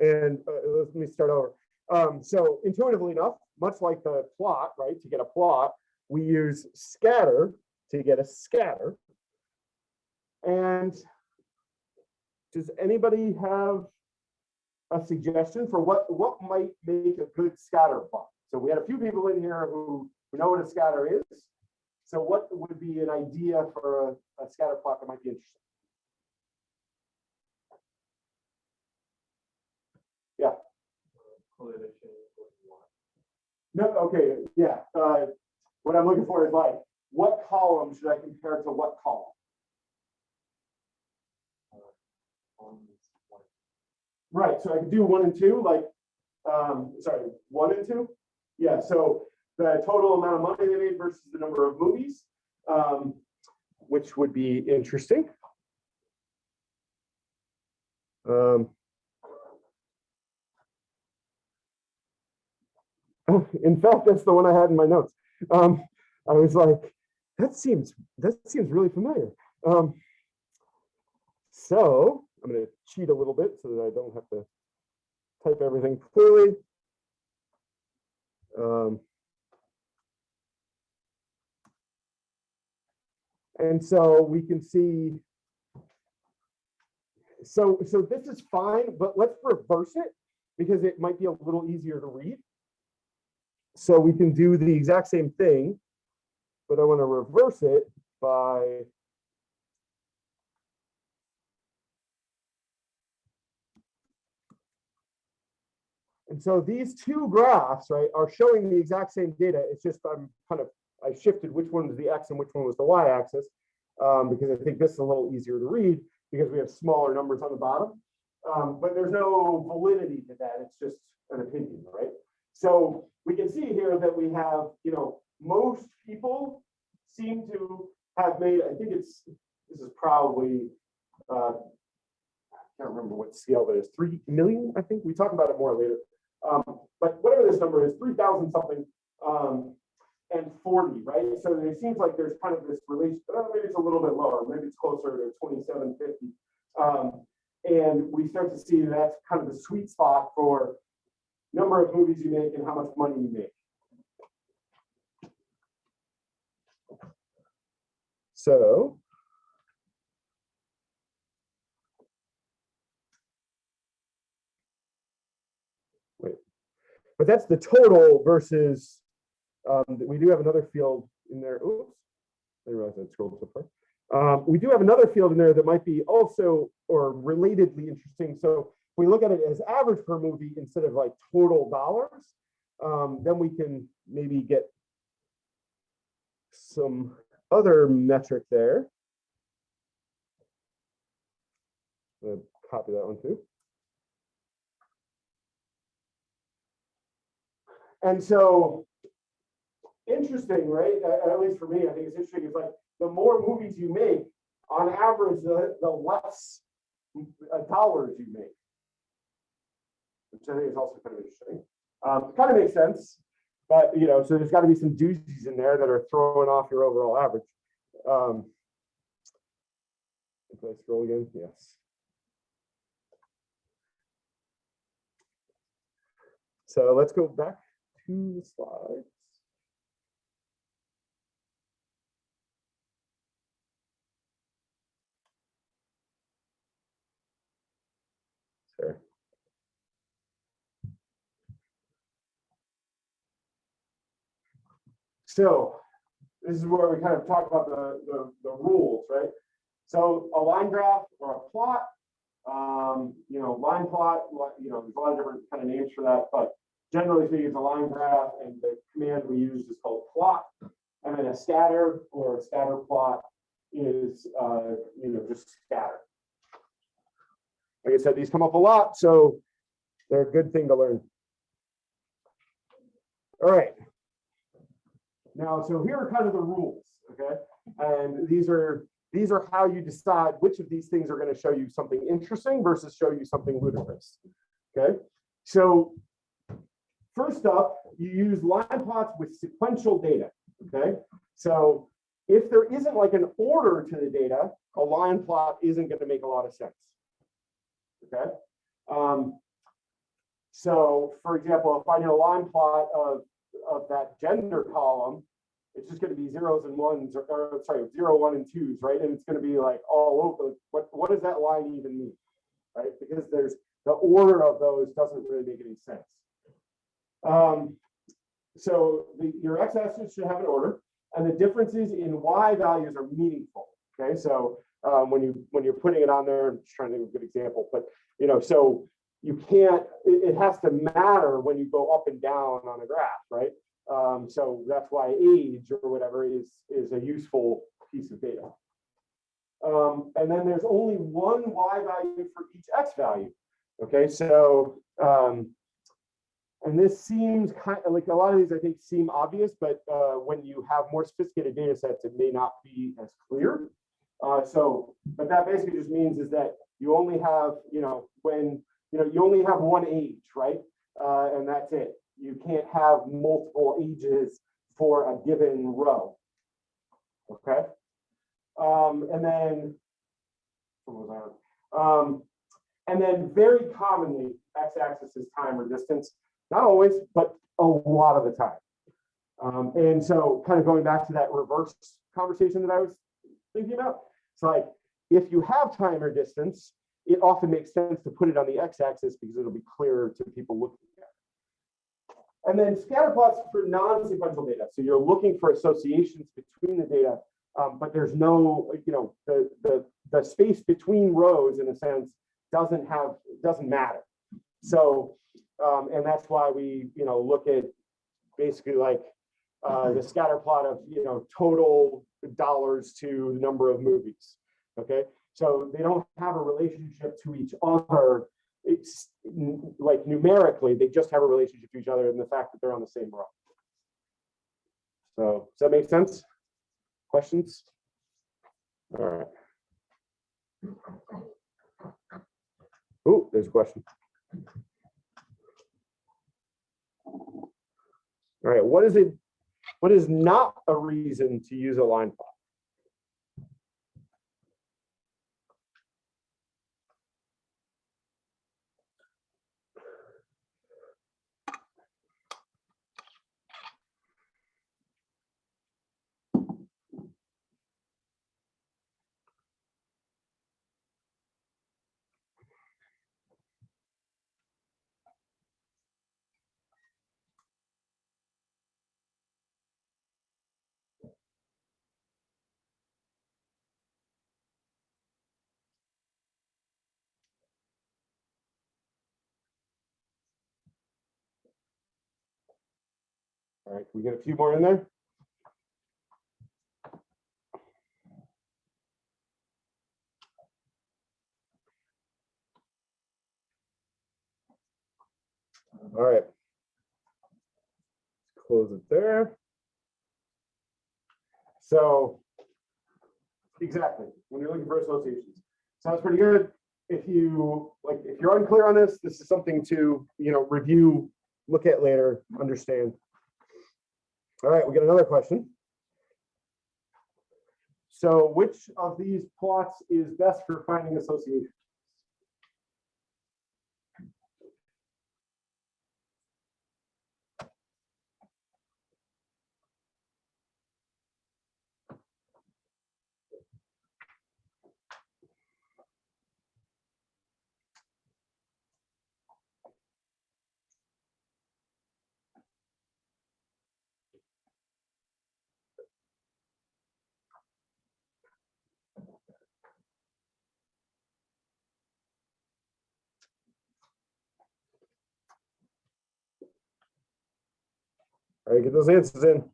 And uh, let me start over. Um, so intuitively enough, much like the plot, right, to get a plot, we use scatter to get a scatter. And does anybody have a suggestion for what, what might make a good scatter plot? So we had a few people in here who, who know what a scatter is. So what would be an idea for a, a scatter plot that might be interesting? Yeah. No, okay, yeah, uh, what I'm looking for is like, what column should I compare to what column? Right, so I could do one and two, like, um, sorry, one and two? Yeah, so the total amount of money they made versus the number of movies, um, which would be interesting. Um. In fact, that's the one I had in my notes. Um, I was like, that seems, that seems really familiar. Um, so I'm gonna cheat a little bit so that I don't have to type everything clearly. Um, and so we can see. So, so this is fine, but let's reverse it because it might be a little easier to read. So we can do the exact same thing, but I want to reverse it by And so these two graphs, right, are showing the exact same data. It's just I'm kind of, I shifted which one was the X and which one was the Y axis. Um, because I think this is a little easier to read because we have smaller numbers on the bottom. Um, but there's no validity to that. It's just an opinion, right? So we can see here that we have, you know, most people seem to have made, I think it's, this is probably, uh, I can't remember what scale that is, three million, I think. We talk about it more later. Um, but whatever this number is, three thousand something, um, and forty, right? So it seems like there's kind of this relation, uh, maybe it's a little bit lower, maybe it's closer to twenty-seven fifty. Um, and we start to see that's kind of the sweet spot for number of movies you make and how much money you make. So. Wait, but that's the total versus, um, we do have another field in there. Oops. I realized I scrolled so far. Um, we do have another field in there that might be also or relatedly interesting. So if we look at it as average per movie instead of like total dollars, um, then we can maybe get some other metric there. Copy that one too. And so, interesting, right? At, at least for me, I think it's interesting. It's like the more movies you make, on average, the, the less uh, dollars you make. Which I think is also kind of interesting. Um, kind of makes sense, but you know, so there's got to be some doozies in there that are throwing off your overall average. Um, if I scroll again, yes. So let's go back to the slides. Sorry. So this is where we kind of talk about the, the, the rules, right? So a line graph or a plot, um, you know, line plot, you know, there's a lot of different kind of names for that, but generally speaking, it's a line graph and the command we use is called plot. And then a scatter or a scatter plot is, uh, you know, just scatter. Like I said, these come up a lot, so they're a good thing to learn. All right. Now, so here are kind of the rules, okay? And these are, these are how you decide which of these things are gonna show you something interesting versus show you something ludicrous, okay? So first up, you use line plots with sequential data, okay? So if there isn't like an order to the data, a line plot isn't gonna make a lot of sense, okay? Um, So for example, if I do a line plot of, of that gender column, it's just gonna be zeros and ones, or, or sorry, zero, one and twos, right? And it's gonna be like all over, what, what does that line even mean? Right, because there's, the order of those doesn't really make any sense. Um, so the, your x-axis should have an order, and the differences in y values are meaningful. Okay, so um, when you when you're putting it on there, I'm just trying to of a good example, but you know, so you can't. It, it has to matter when you go up and down on a graph, right? Um, so that's why age or whatever is is a useful piece of data. Um, and then there's only one y value for each x value. Okay, so um, and this seems kind of like a lot of these I think seem obvious, but uh, when you have more sophisticated data sets, it may not be as clear. Uh, so, but that basically just means is that you only have, you know, when, you know, you only have one age, right? Uh, and that's it. You can't have multiple ages for a given row. Okay. Um, and then? Um, and then very commonly, x-axis is time or distance. Not always, but a lot of the time. Um, and so kind of going back to that reverse conversation that I was thinking about, it's like, if you have time or distance, it often makes sense to put it on the x-axis because it'll be clearer to people looking at it. And then scatter plots for non-sequential data. So you're looking for associations between the data, um, but there's no, you know, the, the, the space between rows in a sense doesn't have, doesn't matter. So, um, and that's why we, you know, look at basically like uh, the scatter plot of, you know, total dollars to the number of movies. Okay, so they don't have a relationship to each other. It's like numerically, they just have a relationship to each other and the fact that they're on the same row. So does that make sense? Questions? All right. Oh, there's a question. All right, what is it? What is not a reason to use a line plot? All right, we get a few more in there? All right. Close it there. So exactly, when you're looking for associations, sounds pretty good. If you like, if you're unclear on this, this is something to, you know, review, look at later, understand. All right, we got another question. So which of these plots is best for finding associations? All right, get those answers in.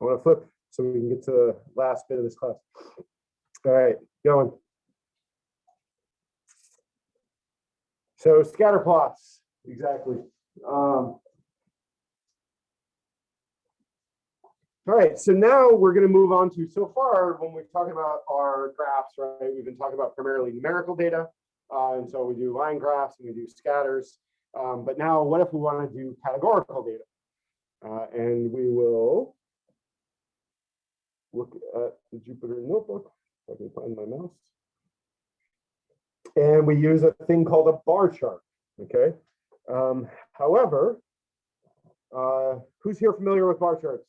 I want to flip so we can get to the last bit of this class. All right, going. So scatter plots, exactly. Um, all right, so now we're going to move on to so far when we're talking about our graphs, right? We've been talking about primarily numerical data. Uh, and so we do line graphs and we do scatters. Um, but now what if we want to do categorical data? Uh, and we will look at the Jupyter notebook, if I can find my mouse. And we use a thing called a bar chart, okay? Um, however, uh, who's here familiar with bar charts?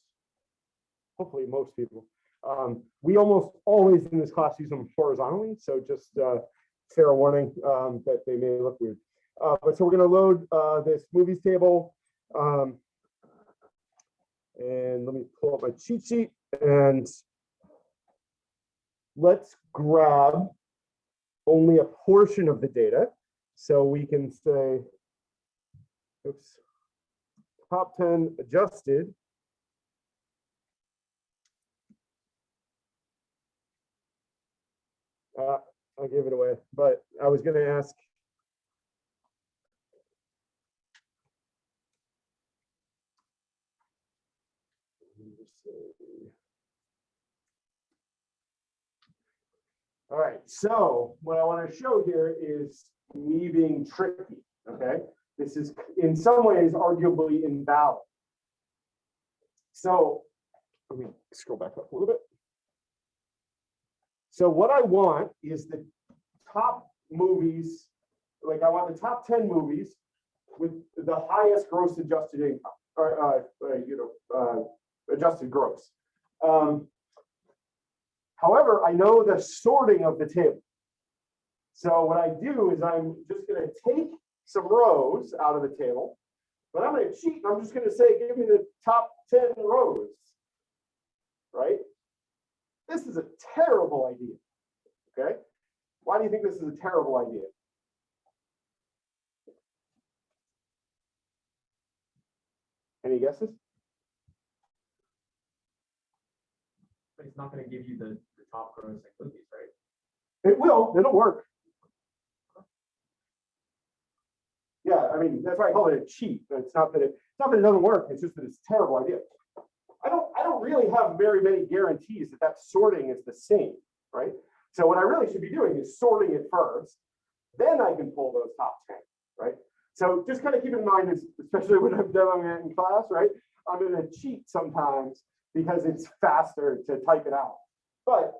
Hopefully, most people. Um, we almost always in this class use them horizontally, so just uh, fair warning um, that they may look weird. Uh, but so we're going to load uh, this movies table. Um, and let me pull up my cheat sheet and let's grab only a portion of the data. So we can say, oops, top 10 adjusted. Uh, I gave it away, but I was going to ask. Let me just say- All right, so what I want to show here is me being tricky, okay? This is in some ways arguably invalid. So let me scroll back up a little bit. So what I want is the top movies, like I want the top 10 movies with the highest gross adjusted income, or, uh, uh, you know, uh, adjusted gross. Um, However, I know the sorting of the table. So what I do is I'm just gonna take some rows out of the table, but I'm gonna cheat, I'm just gonna say, give me the top 10 rows. Right? This is a terrible idea, okay? Why do you think this is a terrible idea? Any guesses? But it's not gonna give you the top grossing movies, right? It will, it'll work. Yeah, I mean, that's why I call it a cheat. It's not that it, it's not that it doesn't work, it's just that it's a terrible idea. I don't, I don't really have very many guarantees that that sorting is the same, right? So what I really should be doing is sorting it first, then I can pull those top ten, right? So just kind of keep in mind, especially when I'm demoing it in class, right? I'm gonna cheat sometimes because it's faster to type it out. But,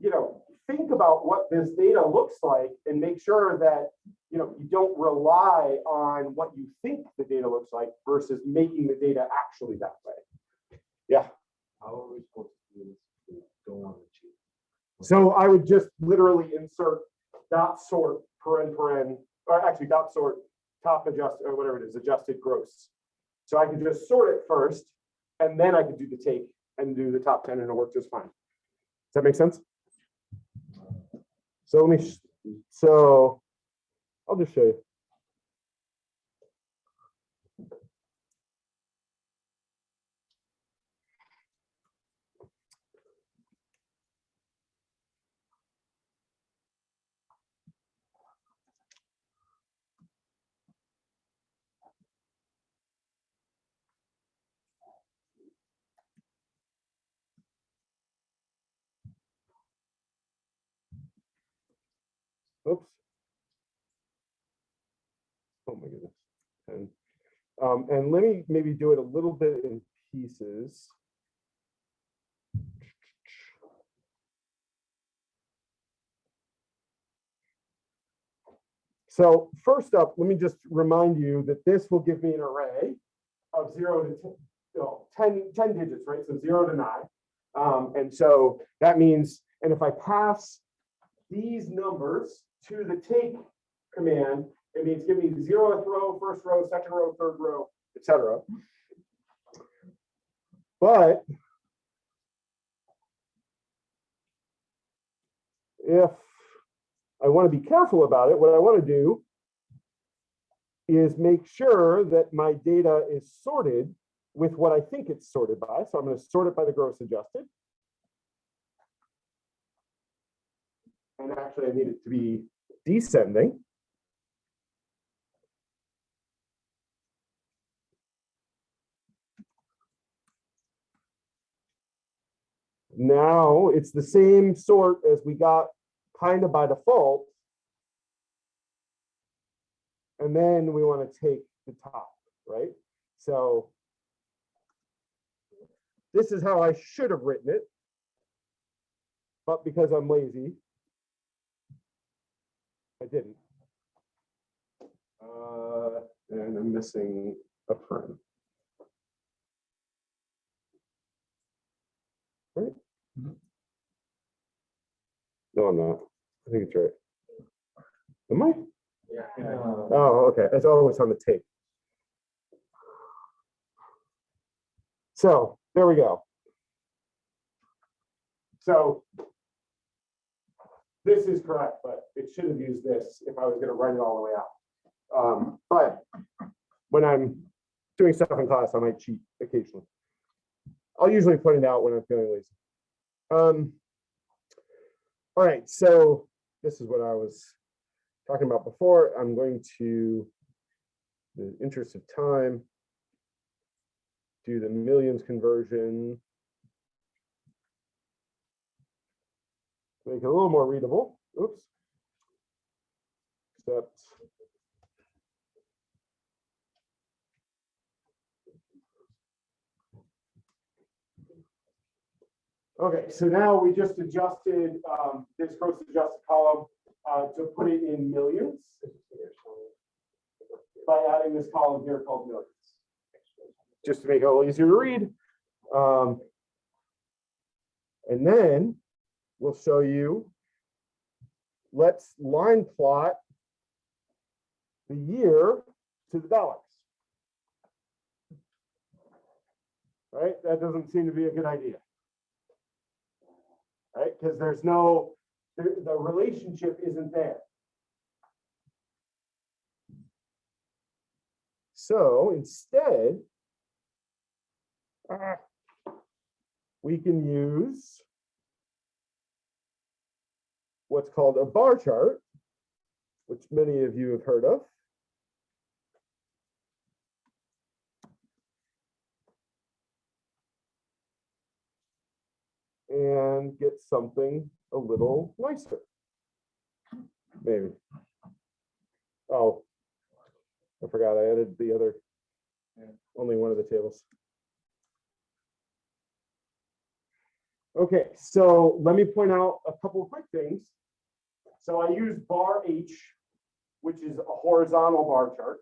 you know, think about what this data looks like and make sure that, you know, you don't rely on what you think the data looks like versus making the data actually that way. Yeah. How are we supposed to do this? if we Don't want to cheat. So I would just literally insert dot sort paren paren, or actually dot sort top adjust, or whatever it is, adjusted gross. So I could just sort it first, and then I could do the take and do the top ten and it'll work just fine. Does that make sense? So let me, so I'll just show you. Oops. Oh my goodness. And, um, and let me maybe do it a little bit in pieces. So first up, let me just remind you that this will give me an array of zero to 10, no, 10, 10 digits, right? So zero to nine. Um, and so that means, and if I pass these numbers to the take command, it means give me zeroth row, first row, second row, third row, etc. But if I want to be careful about it, what I want to do is make sure that my data is sorted with what I think it's sorted by. So I'm going to sort it by the gross adjusted. And actually, I need it to be descending. Now it's the same sort as we got kind of by default. And then we want to take the top, right? So this is how I should have written it. But because I'm lazy, I didn't. Uh, and I'm missing a print. Right? No, I'm not. I think it's right. Am I? Yeah. Oh, okay. It's always on the tape. So there we go. So this is correct, but it should have used this if I was going to write it all the way out. Um, but when I'm doing stuff in class, I might cheat occasionally. I'll usually point it out when I'm feeling lazy. Um, all right, so this is what I was talking about before. I'm going to, in the interest of time, do the millions conversion. Make it a little more readable. Oops. Except. Okay, so now we just adjusted um, this gross adjusted column uh, to put it in millions by adding this column here called millions. Just to make it a little easier to read. Um, and then we'll show you, let's line plot the year to the dollars. Right, that doesn't seem to be a good idea. Right, because there's no, the, relationship isn't there. So instead, we can use what's called a bar chart, which many of you have heard of. And get something a little nicer. Maybe. Oh, I forgot I added the other, only one of the tables. Okay, so let me point out a couple of quick things. So I use bar H, which is a horizontal bar chart.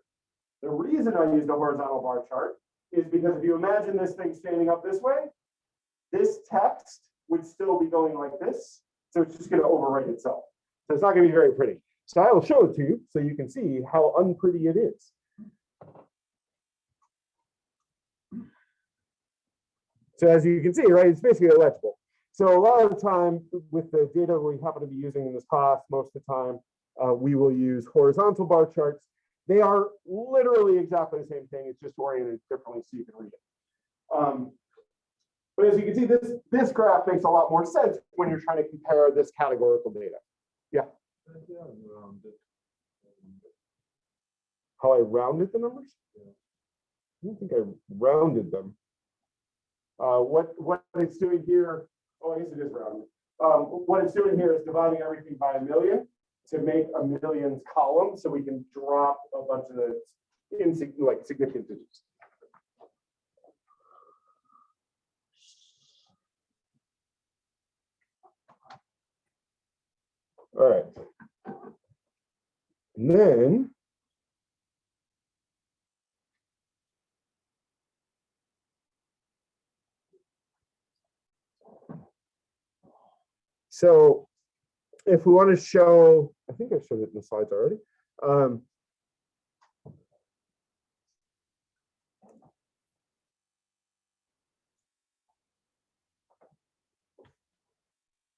The reason I use a horizontal bar chart is because if you imagine this thing standing up this way, this text would still be going like this. So it's just going to overwrite itself. So it's not going to be very pretty. So I will show it to you so you can see how unpretty it is. So as you can see, right, it's basically illegible. So a lot of the time with the data we happen to be using in this class, most of the time, uh, we will use horizontal bar charts. They are literally exactly the same thing. It's just oriented differently so you can read it. Um, but as you can see, this, this graph makes a lot more sense when you're trying to compare this categorical data. Yeah. How I rounded the numbers? I don't think I rounded them. Uh, what, what it's doing here, oh, I guess it is rounded. Um, what it's doing here is dividing everything by a million to make a millions column, so we can drop a bunch of the like significant digits. All right. And then So if we want to show, I think I showed it in the slides already. Um,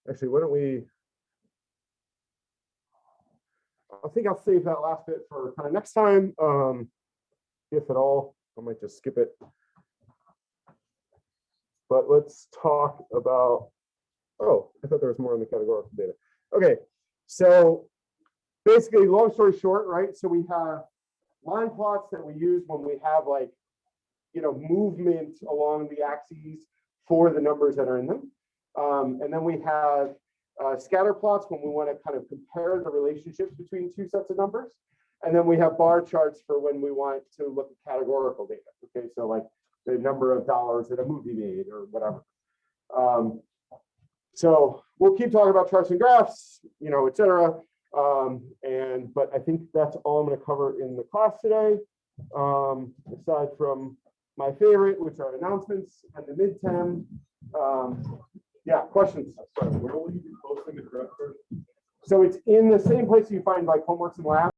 Actually, why don't we? I think I'll save that last bit for kind of next time, um, if at all. I might just skip it. But let's talk about Oh, I thought there was more in the categorical data. Okay, so basically, long story short, right? So we have line plots that we use when we have like, you know, movement along the axes for the numbers that are in them. Um, and then we have uh, scatter plots when we want to kind of compare the relationships between two sets of numbers. And then we have bar charts for when we want to look at categorical data. Okay, so like the number of dollars that a movie made or whatever. Um, so we'll keep talking about charts and graphs, you know, et cetera. Um, and but I think that's all I'm going to cover in the class today. Um, aside from my favorite, which are announcements and the midterm. Um, yeah, questions? Sorry, where will you be posting the correct version? So it's in the same place you find like homeworks and labs.